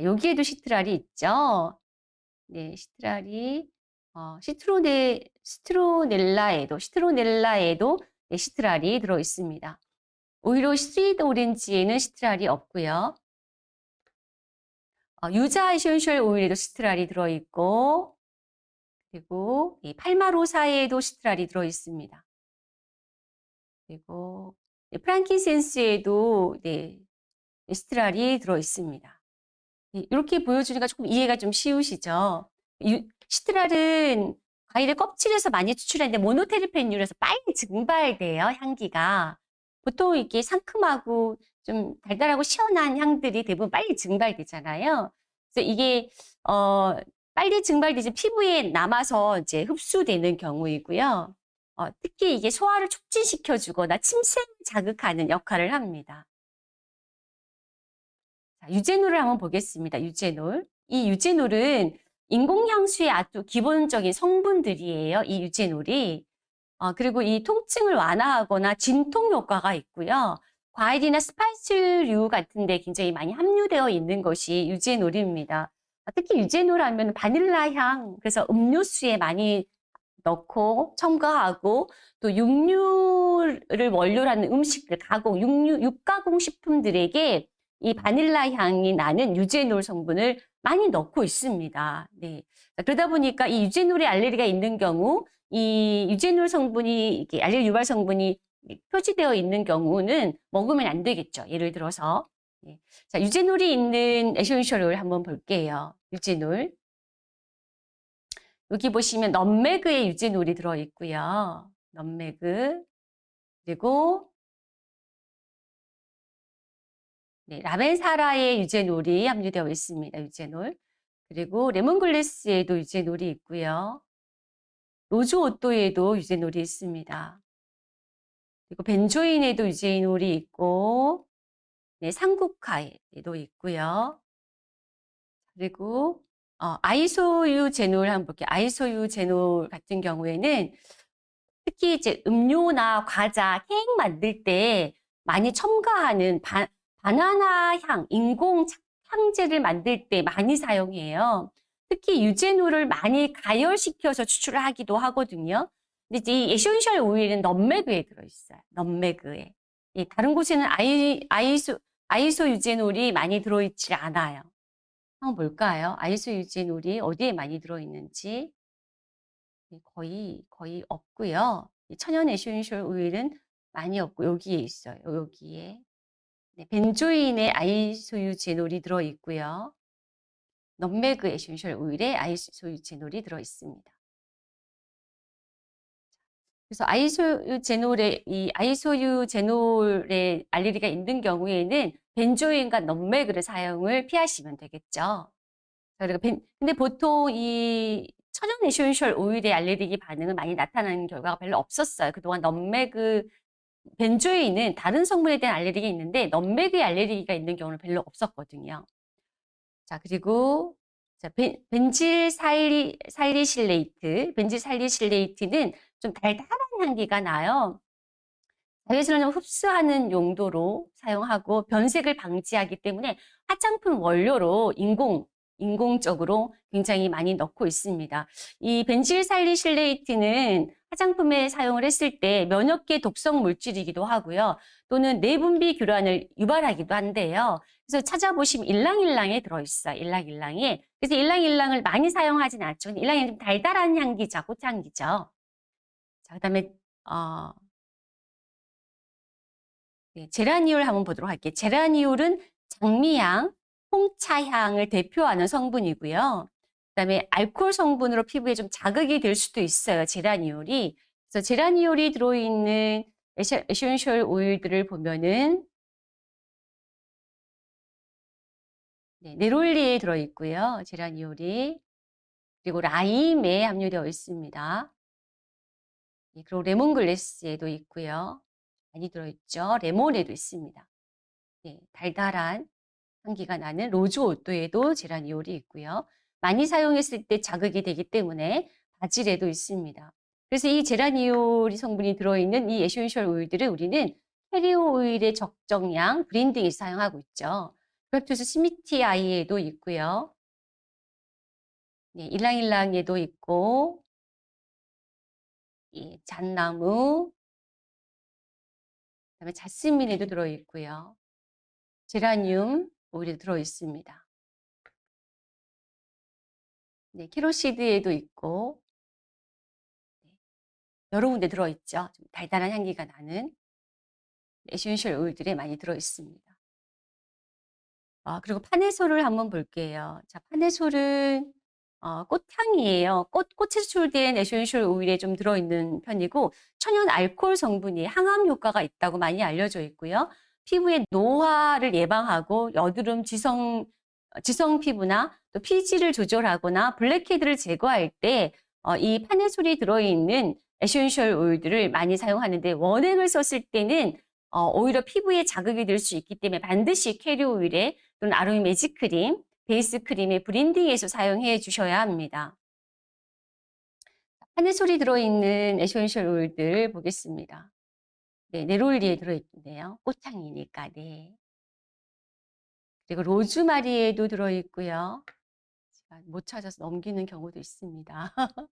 여기에도 시트랄이 있죠. 네, 시트랄이 어, 시트로네 시트로넬라에도 시트로넬라에도 네, 시트랄이 들어 있습니다. 오히려 sweet orange에는 시트랄이 없고요. 어, 유자 essential oil에도 시트랄이 들어 있고 그리고 이 팔마로사에도 시트랄이 들어 있습니다. 그리고 네, frankincense에도 네, 시트랄이 들어 있습니다. 이렇게 보여주니까 조금 이해가 좀 쉬우시죠? 유, 시트랄은 과일의 껍질에서 많이 추출하는데 모노테르펜유라서 빨리 증발돼요, 향기가. 보통 이렇게 상큼하고 좀 달달하고 시원한 향들이 대부분 빨리 증발되잖아요. 그래서 이게 어, 빨리 증발되지 피부에 남아서 이제 흡수되는 경우이고요. 어, 특히 이게 소화를 촉진시켜 주거나 침샘 자극하는 역할을 합니다. 자, 유제놀을 한번 보겠습니다. 유제놀. 이 유제놀은 인공향수의 아주 기본적인 성분들이에요. 이 유제놀이. 어, 그리고 이 통증을 완화하거나 진통 효과가 있고요. 과일이나 스파이스류 같은 데 굉장히 많이 함유되어 있는 것이 유제놀입니다. 특히 유제놀 하면 바닐라 향, 그래서 음료수에 많이 넣고 첨가하고 또 육류를 원료로 하는 음식들, 가공, 육류, 육가공 식품들에게 이 바닐라 향이 나는 유제놀 성분을 많이 넣고 있습니다. 네. 그러다 보니까 이 유제놀에 알레르기가 있는 경우 이 유제놀 성분이 알레르기 유발 성분이 표시되어 있는 경우는 먹으면 안 되겠죠. 예를 들어서 네. 자 유제놀이 있는 essential oil 한번 볼게요. 유제놀 여기 보시면 nutmeg에 유제놀이 들어 있고요. nutmeg 그리고 네, 라벤사라에 유제놀이 함유되어 있습니다. 유제놀. 그리고 lemongrass에도 유제놀이 있고요. rose otto에도 유제놀이 있습니다. 그리고 벤조인에도 유제놀이 있고 네, 산국화에도 있고요. 그리고 어, 아이소유제놀 한번 볼게요. 아이소유제놀 같은 경우에는 특히 이제 음료나 과자, 케이크 만들 때 많이 첨가하는 바, 바나나 향, 인공 향제를 만들 때 많이 사용해요. 특히 유제놀을 많이 가열시켜서 추출을 하기도 하거든요. 근데 이 essential oil은 nutmeg에 들어있어요. nutmeg에. 예, 다른 곳에는 아이, 아이소, 아이소 유제놀이 많이 들어있지 않아요. 한번 볼까요? 아이소 유제놀이 어디에 많이 들어있는지. 예, 거의, 거의 없고요. 천연 essential oil은 많이 없고 여기에 있어요. 여기에. 네, 벤조인에 아이소유제놀이 들어있고요. nutmeg essential oil에 아이소유제놀이 들어있습니다. 그래서 아이소유제놀에 이 아이소유제놀에 알레르기가 있는 경우에는 벤조인과 nutmeg를 사용을 피하시면 되겠죠. 그리고 벤, 근데 보통 이 천연 essential oil의 알레르기 반응은 많이 나타나는 결과가 별로 없었어요. 그동안 nutmeg 벤조에는 다른 성분에 대한 알레르기가 있는데 nutmeg의 알레르기가 있는 경우는 별로 없었거든요. 자, 그리고 자, 벤, 벤질 살리, 살리실레이트, 벤질 살리실레이트는 좀 달달한 향기가 나요. 자외선을 흡수하는 용도로 사용하고 변색을 방지하기 때문에 화장품 원료로 인공 인공적으로 굉장히 많이 넣고 있습니다. 이 벤질살리실레이트는 화장품에 사용을 했을 때 면역계 독성 물질이기도 하고요. 또는 내분비 교란을 유발하기도 한데요. 그래서 찾아보시면 일랑일랑에 들어있어요. 일랑일랑에. 그래서 일랑일랑을 많이 사용하진 않죠. 좀 달달한 향기죠. 꽃향기죠. 자, 그 다음에, 어, 네, 제라니올 한번 보도록 할게요. 제라니올은 장미향, 홍차향을 대표하는 성분이고요. 그 다음에 알코올 성분으로 피부에 좀 자극이 될 수도 있어요. 제라니올이. 그래서 제라니올이 들어있는 essential oil들을 보면은 네, 네롤리에 들어있고요. 제라니올이. 그리고 라임에 함유되어 있습니다. 네, 그리고 레몬글래스에도 있고요. 많이 들어있죠. 레몬에도 있습니다. 네, 달달한 향기가 나는 로즈 오토에도 제라니올이 있고요. 많이 사용했을 때 자극이 되기 때문에 바질에도 있습니다. 그래서 이 제라니올 성분이 들어있는 이 에센셜 오일들을 우리는 캐리어 오일의 적정량 블렌딩해 사용하고 있죠. 그렇듯이 스미티 아이에도 있고요. 네, 일랑일랑에도 있고, 예, 잣나무, 그다음에 자스민에도 들어있고요. 제라늄 오일에 들어있습니다. 네, carrot seed에도 있고, 네, 여러 군데 들어있죠. 좀 달달한 향기가 나는 에센셜 오일들이 많이 들어있습니다. 아, 그리고 파네솔을 한번 볼게요. 자, 파네솔은 어, 꽃향이에요. 꽃, 꽃에 추출된 에센셜 오일에 좀 들어있는 편이고 천연 알코올 성분이 항암 효과가 있다고 많이 알려져 있고요. 피부의 노화를 예방하고 여드름, 지성, 어, 지성 피부나 또 피지를 조절하거나 블랙헤드를 제거할 때 어, 이 파네솔이 들어있는 에센셜 오일들을 많이 사용하는데 원액을 썼을 때는 어, 오히려 피부에 자극이 될 수 있기 때문에 반드시 캐리어 오일에 또는 아로니 매직 크림, 베이스 크림의 블렌딩해서 사용해 주셔야 합니다. 파네솔이 들어있는 에센셜 오일들 보겠습니다. 네, 네롤리에 들어있는데요. 꽃향이니까, 네. 그리고 로즈마리에도 들어있고요. 못 찾아서 넘기는 경우도 있습니다.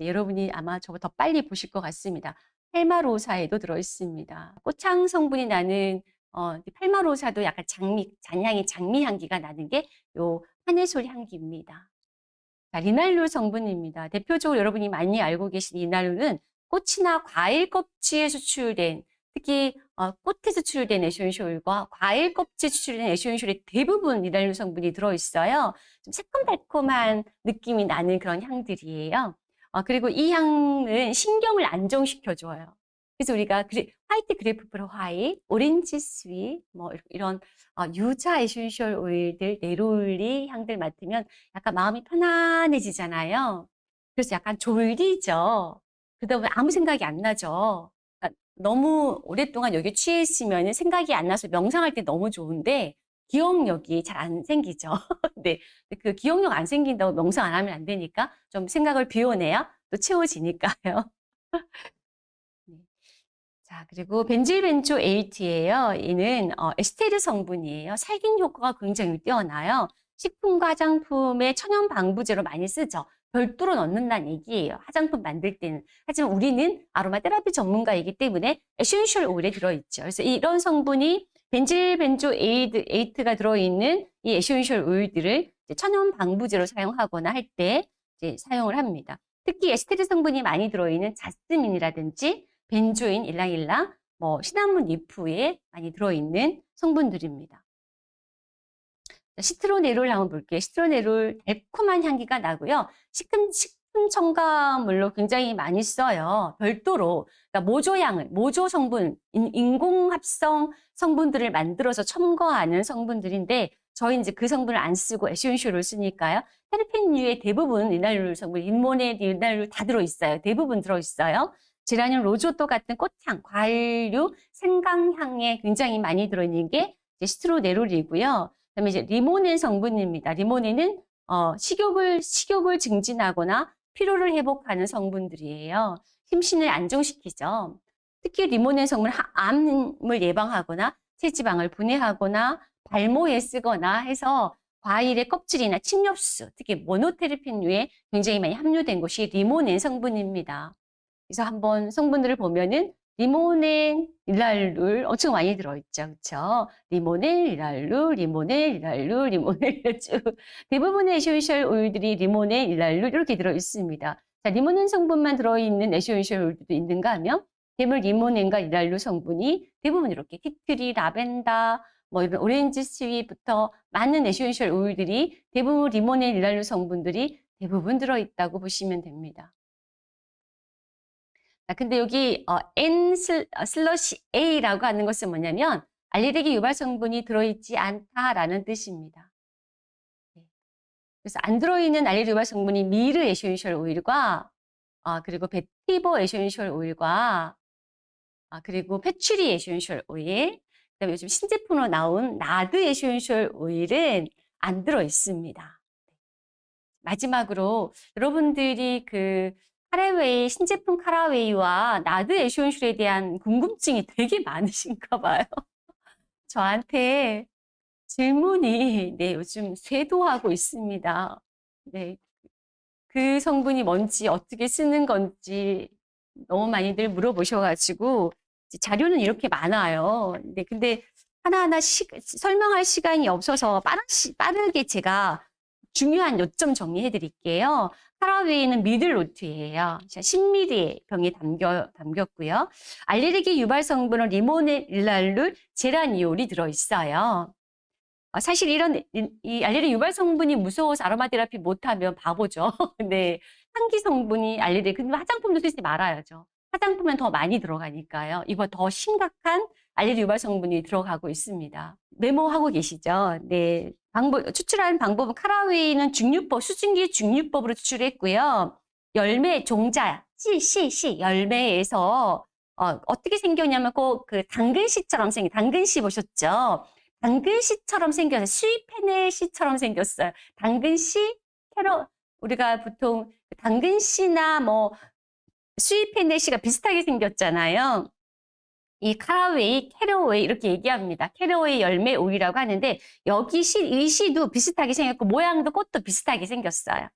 네, 여러분이 아마 저거 더 빨리 보실 것 같습니다. 팔마로사에도 들어있습니다. 꽃향 성분이 나는 어, 팔마로사도 약간 장미, 잔향의 장미 향기가 나는 게 요 파네솔 향기입니다. 자, 리날룰 성분입니다. 대표적으로 여러분이 많이 알고 계신 리날룰은 꽃이나 과일 껍질에 추출된 특히 어, 꽃에 추출된 에센셜과 과일 껍질 추출된 에센셜의 대부분 리날룰 성분이 들어있어요. 좀 새콤달콤한 느낌이 나는 그런 향들이에요. 어, 그리고 이 향은 신경을 안정시켜줘요. 그래서 우리가 그리, white grapefruit 화이, orange sweet, 뭐 이런 어, 유자 에센셜 오일들, 네롤리 향들 맡으면 약간 마음이 편안해지잖아요. 그래서 약간 졸리죠. 그러다 보면 아무 생각이 안 나죠. 그러니까 너무 오랫동안 여기 취해 있으면 생각이 안 나서 명상할 때 너무 좋은데 기억력이 잘 안 생기죠. 네. 그 기억력 안 생긴다고 명상 안 하면 안 되니까 좀 생각을 비워내야 또 채워지니까요. 네. 자, 그리고 벤질벤조에이트예요. 이는 어, 에스테르 성분이에요. 살균 효과가 굉장히 뛰어나요. 식품과 화장품의 천연 방부제로 많이 쓰죠. 별도로 넣는다는 얘기예요. 화장품 만들 때는. 하지만 우리는 아로마 테라피 전문가이기 때문에 에센셜 오일에 들어있죠. 그래서 이런 성분이 벤질벤조 에이드, 에이트가 들어있는 이 에센셜 오일들을 천연 방부제로 사용하거나 할 때 사용을 합니다. 특히 에스테르 성분이 많이 들어있는 자스민이라든지 벤조인, 일랑일랑, 뭐 시나몬 리프에 많이 들어있는 성분들입니다. 시트로네롤 한번 볼게요. 시트로네롤 달콤한 향기가 나고요. 식품, 식품 첨가물로 굉장히 많이 써요. 별도로 그러니까 모조향을, 모조 성분, 인공 합성 성분들을 만들어서 첨가하는 성분들인데 저희 이제 그 성분을 안 쓰고 에센셜을 쓰니까요. 테르펜류의 대부분 리날룰 성분, 리모넨 리날룰 다 들어있어요. 대부분 들어있어요. 제라늄 로즈 오또 같은 꽃향, 과일류, 생강향에 굉장히 많이 들어있는 게 시트로네롤이고요. 그다음에 이제 리모넨 성분입니다. 리모넨은 어, 식욕을 식욕을 증진하거나 피로를 회복하는 성분들이에요. 심신을 안정시키죠. 특히 리모넨 성분 암을 예방하거나 체지방을 분해하거나 발모에 쓰거나 해서 과일의 껍질이나 침엽수, 특히 모노테르펜류에 굉장히 많이 함유된 것이 리모넨 성분입니다. 그래서 한번 성분들을 보면은 리모넨, 리날룰 엄청 많이 들어있죠. 그렇죠? 리모넨, 리날룰, 리모넨, 리날룰, 리모넨 쭉 대부분의 에센셜 오일들이 리모넨, 리날룰 이렇게 들어있습니다. 자, 리모넨 성분만 들어있는 에센셜 오일도 있는가 하면 대물 리모넨과 리날룰 성분이 대부분 이렇게 티트리, 라벤더, 뭐 이런 orange sweet부터 많은 에센셜 오일들이 대부분 리모넨, 리날룰 성분들이 대부분 들어있다고 보시면 됩니다. 자, 근데 여기 어, N 슬, 어, slash A라고 하는 것은 뭐냐면 알레르기 유발 성분이 들어있지 않다라는 뜻입니다. 네. 그래서 안 들어있는 알레르기 유발 성분이 미르 에센셜 오일과 아, 그리고 베티버 에센셜 오일과 아, 그리고 패츌리 에센셜 오일 그다음에 요즘 신제품으로 나온 나드 에센셜 오일은 안 들어 있습니다. 마지막으로 여러분들이 그 카라웨이 신제품 카라웨이와 나드 에센셜에 대한 궁금증이 되게 많으신가 봐요. 저한테 질문이 네, 요즘 쇄도하고 있습니다. 네. 그 성분이 뭔지 어떻게 쓰는 건지 너무 많이들 물어보셔가지고 자료는 이렇게 많아요. 네, 근데 하나하나 시, 설명할 시간이 없어서 빠르, 빠르게 제가 중요한 요점 정리해 드릴게요. 카라웨이는 미들로트예요. 10ml 병에 담겨, 담겼고요. 알레르기 유발 성분은 리모넬랄룰, 제라니올이 들어있어요. 아, 사실 이런 이 알레르기 유발 성분이 무서워서 아로마 테라피 못하면 바보죠. 네, 향기 성분이 알레르기 근데 화장품도 쓰지 말아야죠. 화장품은 더 많이 들어가니까요. 이거 더 심각한 알레르기 유발 성분이 들어가고 있습니다. 메모하고 계시죠? 네. 방법, 추출하는 방법은 카라웨이는 중류법, 수증기 중류법으로 추출했고요. 열매, 종자, 씨, 씨, 씨, 열매에서 어, 어떻게 생겼냐면 꼭 그 당근씨처럼 생긴, 당근씨 보셨죠? 당근씨처럼 생겨서 스위페넬씨처럼 생겼어요. 당근씨, 캐러, 우리가 보통 당근씨나 뭐 sweet fennel씨가 비슷하게 생겼잖아요. 이 카라웨이, 캐러웨이 이렇게 얘기합니다. 캐러웨이 열매 오일이라고 하는데 여기 씨, 이 씨도 비슷하게 생겼고 모양도 꽃도 비슷하게 생겼어요.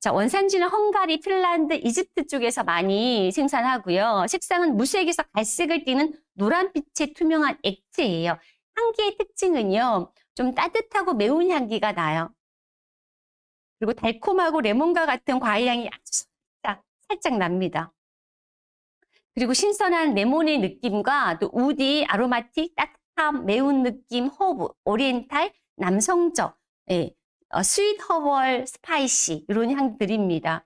자, 원산지는 헝가리, 핀란드, 이집트 쪽에서 많이 생산하고요. 색상은 무색에서 갈색을 띠는 노란빛의 투명한 액체예요. 향기의 특징은요. 좀 따뜻하고 매운 향기가 나요. 그리고 달콤하고 레몬과 같은 과일 향이 아주 살짝, 살짝 납니다. 그리고 신선한 레몬의 느낌과 또 woody, aromatic, 따뜻함, 매운 느낌, 허브, 오리엔탈, 남성적, 예, 어, sweet herbal, spicy 이런 향들입니다.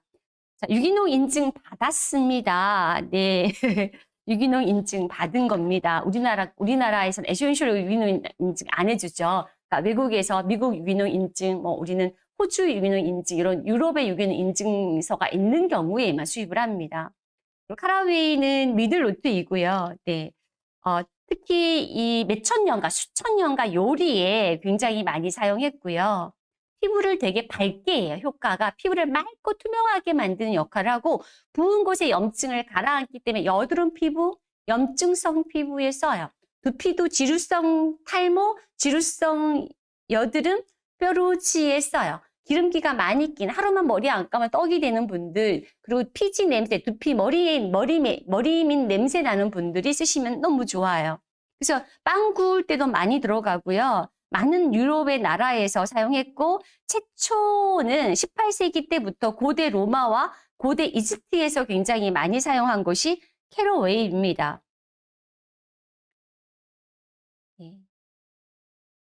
자, 유기농 인증 받았습니다. 네. 유기농 인증 받은 겁니다. 우리나라, 우리나라에서는 essential 유기농 인증 안 해주죠. 그러니까 외국에서 미국 유기농 인증, 뭐 우리는 호주 유기농 인증, 이런 유럽의 유기농 인증서가 있는 경우에만 수입을 합니다. 캐러웨이는 middle note이고요. 네. 어, 특히 이 몇천 년가, 수천 년간 요리에 굉장히 많이 사용했고요. 피부를 되게 밝게 해요. 효과가 피부를 맑고 투명하게 만드는 역할을 하고 부은 곳에 염증을 가라앉기 때문에 여드름 피부, 염증성 피부에 써요. 두피도 지루성 탈모, 지루성 여드름, 뾰루지에 써요. 기름기가 많이 낀 하루만 머리 안 감아 떡이 되는 분들 그리고 피지 냄새, 두피 머리에 머리 머리 민 냄새 나는 분들이 쓰시면 너무 좋아요. 그래서 빵 구울 때도 많이 들어가고요. 많은 유럽의 나라에서 사용했고 최초는 18세기 때부터 고대 로마와 고대 이집트에서 굉장히 많이 사용한 것이 캐러웨이입니다.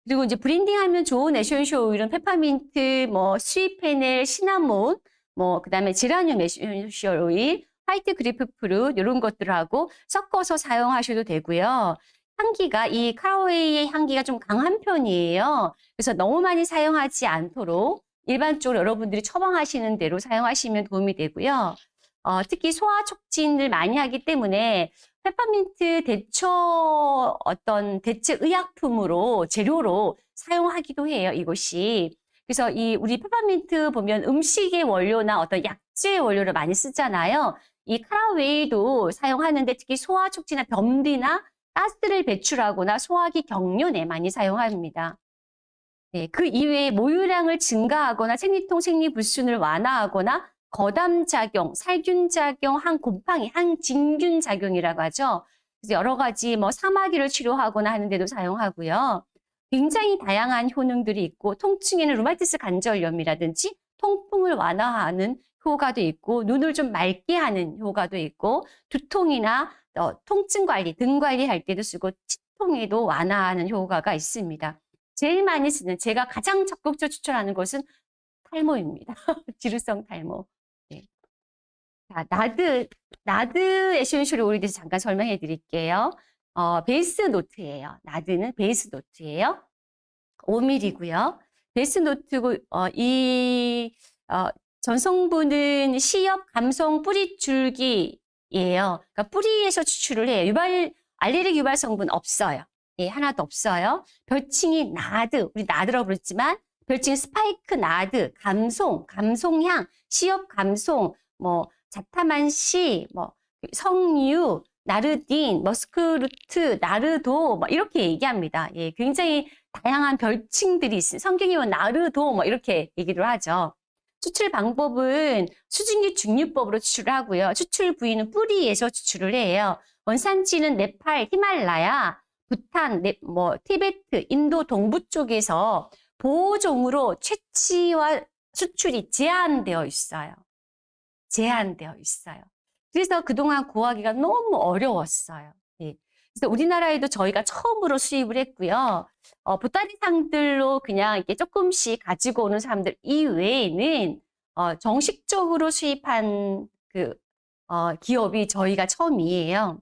그리고 이제 blending하면 좋은 essential oil은 페퍼민트, 뭐 sweet fennel, 시나몬, 뭐 그다음에 제라늄 essential oil, white grapefruit 이런 것들하고 섞어서 사용하셔도 되고요. 향기가 이 캐러웨이의 향기가 좀 강한 편이에요. 그래서 너무 많이 사용하지 않도록 일반적으로 여러분들이 처방하시는 대로 사용하시면 도움이 되고요. 어, 특히 소화 촉진을 많이 하기 때문에 페퍼민트 대처 어떤 대체 의약품으로 재료로 사용하기도 해요. 이것이. 그래서 이 우리 페퍼민트 보면 음식의 원료나 어떤 약재 원료를 많이 쓰잖아요. 이 캐러웨이도 사용하는데 특히 소화 촉진이나 변비나 가스를 배출하거나 소화기 경련에 많이 사용합니다. 네, 그 이외에 모유량을 증가하거나 생리통 생리 불순을 완화하거나 거담작용, 살균작용, 항곰팡이, 항진균작용이라고 하죠. 그래서 여러 가지 뭐 사마귀를 치료하거나 하는데도 사용하고요. 굉장히 다양한 효능들이 있고 통증에는 루마티스 관절염이라든지 통풍을 완화하는 효과도 있고 눈을 좀 맑게 하는 효과도 있고 두통이나 어, 통증 관리, 등 관리할 때도 쓰고 치통에도 완화하는 효과가 있습니다. 제일 많이 쓰는 제가 가장 적극적으로 추천하는 것은 탈모입니다. 지루성 탈모. 네. 자, nard, nard essential oil에 대해서 잠깐 설명해 드릴게요. 어, 베이스 노트예요. 나드는 베이스 노트예요. 5mm고요. 베이스 노트고 어, 이 어, 전성분은 시엽 감송 뿌리 줄기예요. 그러니까 뿌리에서 추출을 해요. 유발 알레르기 유발 성분 없어요. 예, 하나도 없어요. 별칭이 nard, 우리 nard라고 부르지만 별칭 spikenard, 감송, 감송향, 시엽 감송, 뭐 자타만시, 뭐 성유, 나르딘, 머스크루트, 나르도 뭐 이렇게 얘기합니다. 예, 굉장히 다양한 별칭들이 있어요. 성경에 나르도 뭐 이렇게 얘기를 하죠. 추출 방법은 수증기 중류법으로 추출을 하고요. 추출 부위는 뿌리에서 추출을 해요. 원산지는 네팔, 히말라야, 부탄, 네, 뭐 티베트, 인도 동부 쪽에서 보호종으로 채취와 수출이 제한되어 있어요. 제한되어 있어요. 그래서 그동안 구하기가 너무 어려웠어요. 예. 그래서 우리나라에도 저희가 처음으로 수입을 했고요. 어, 보따리상들로 그냥 이렇게 조금씩 가지고 오는 사람들 이외에는 어, 정식적으로 수입한 그 어, 기업이 저희가 처음이에요.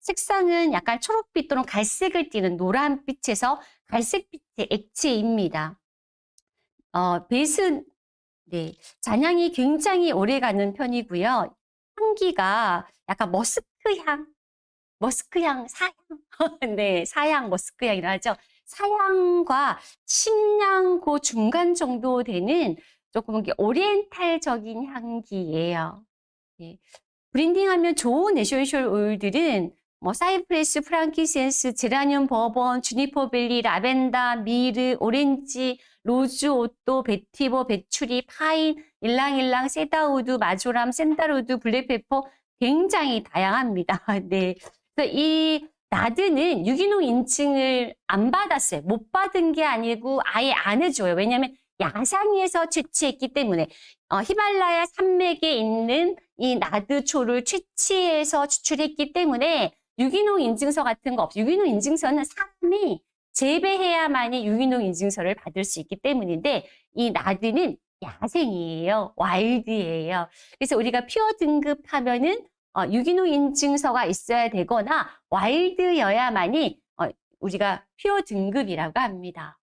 색상은 약간 초록빛 또는 갈색을 띠는 노란빛에서 갈색빛의 액체입니다. 어, base, 네, 잔향이 굉장히 오래 가는 편이고요. 향기가 약간 머스크 향, 머스크 향, 사향, 네, 사향, 머스크 향이라 하죠. 사향과 침향 그 중간 정도 되는 조금 oriental적인 향기예요. 예. blending하면 좋은 essential oil들은 뭐 cypress, frankincense, 제라늄, bourbon, juniper berry, 라벤더, myrrh, 오렌지, rose, otto, vetiver, patchouli, pine, ylang ylang, cedarwood, marjoram, sandalwood, black pepper 굉장히 다양합니다. 네. 그래서 이 nard는 유기농 인증을 안 받았어요. 못 받은 게 아니고 아예 안 해줘요. 왜냐하면 야생에서 채취했기 때문에 어, 히말라야 산맥에 있는 이 nard초를 채취해서 추출했기 때문에 유기농 인증서 같은 거 없어요. 유기농 인증서는 사람이 재배해야만이 유기농 인증서를 받을 수 있기 때문인데 이 나드는 야생이에요. 와일드예요. 그래서 우리가 퓨어 등급하면은 어, 유기농 인증서가 있어야 되거나 와일드여야만이 어, 우리가 퓨어 등급이라고 합니다.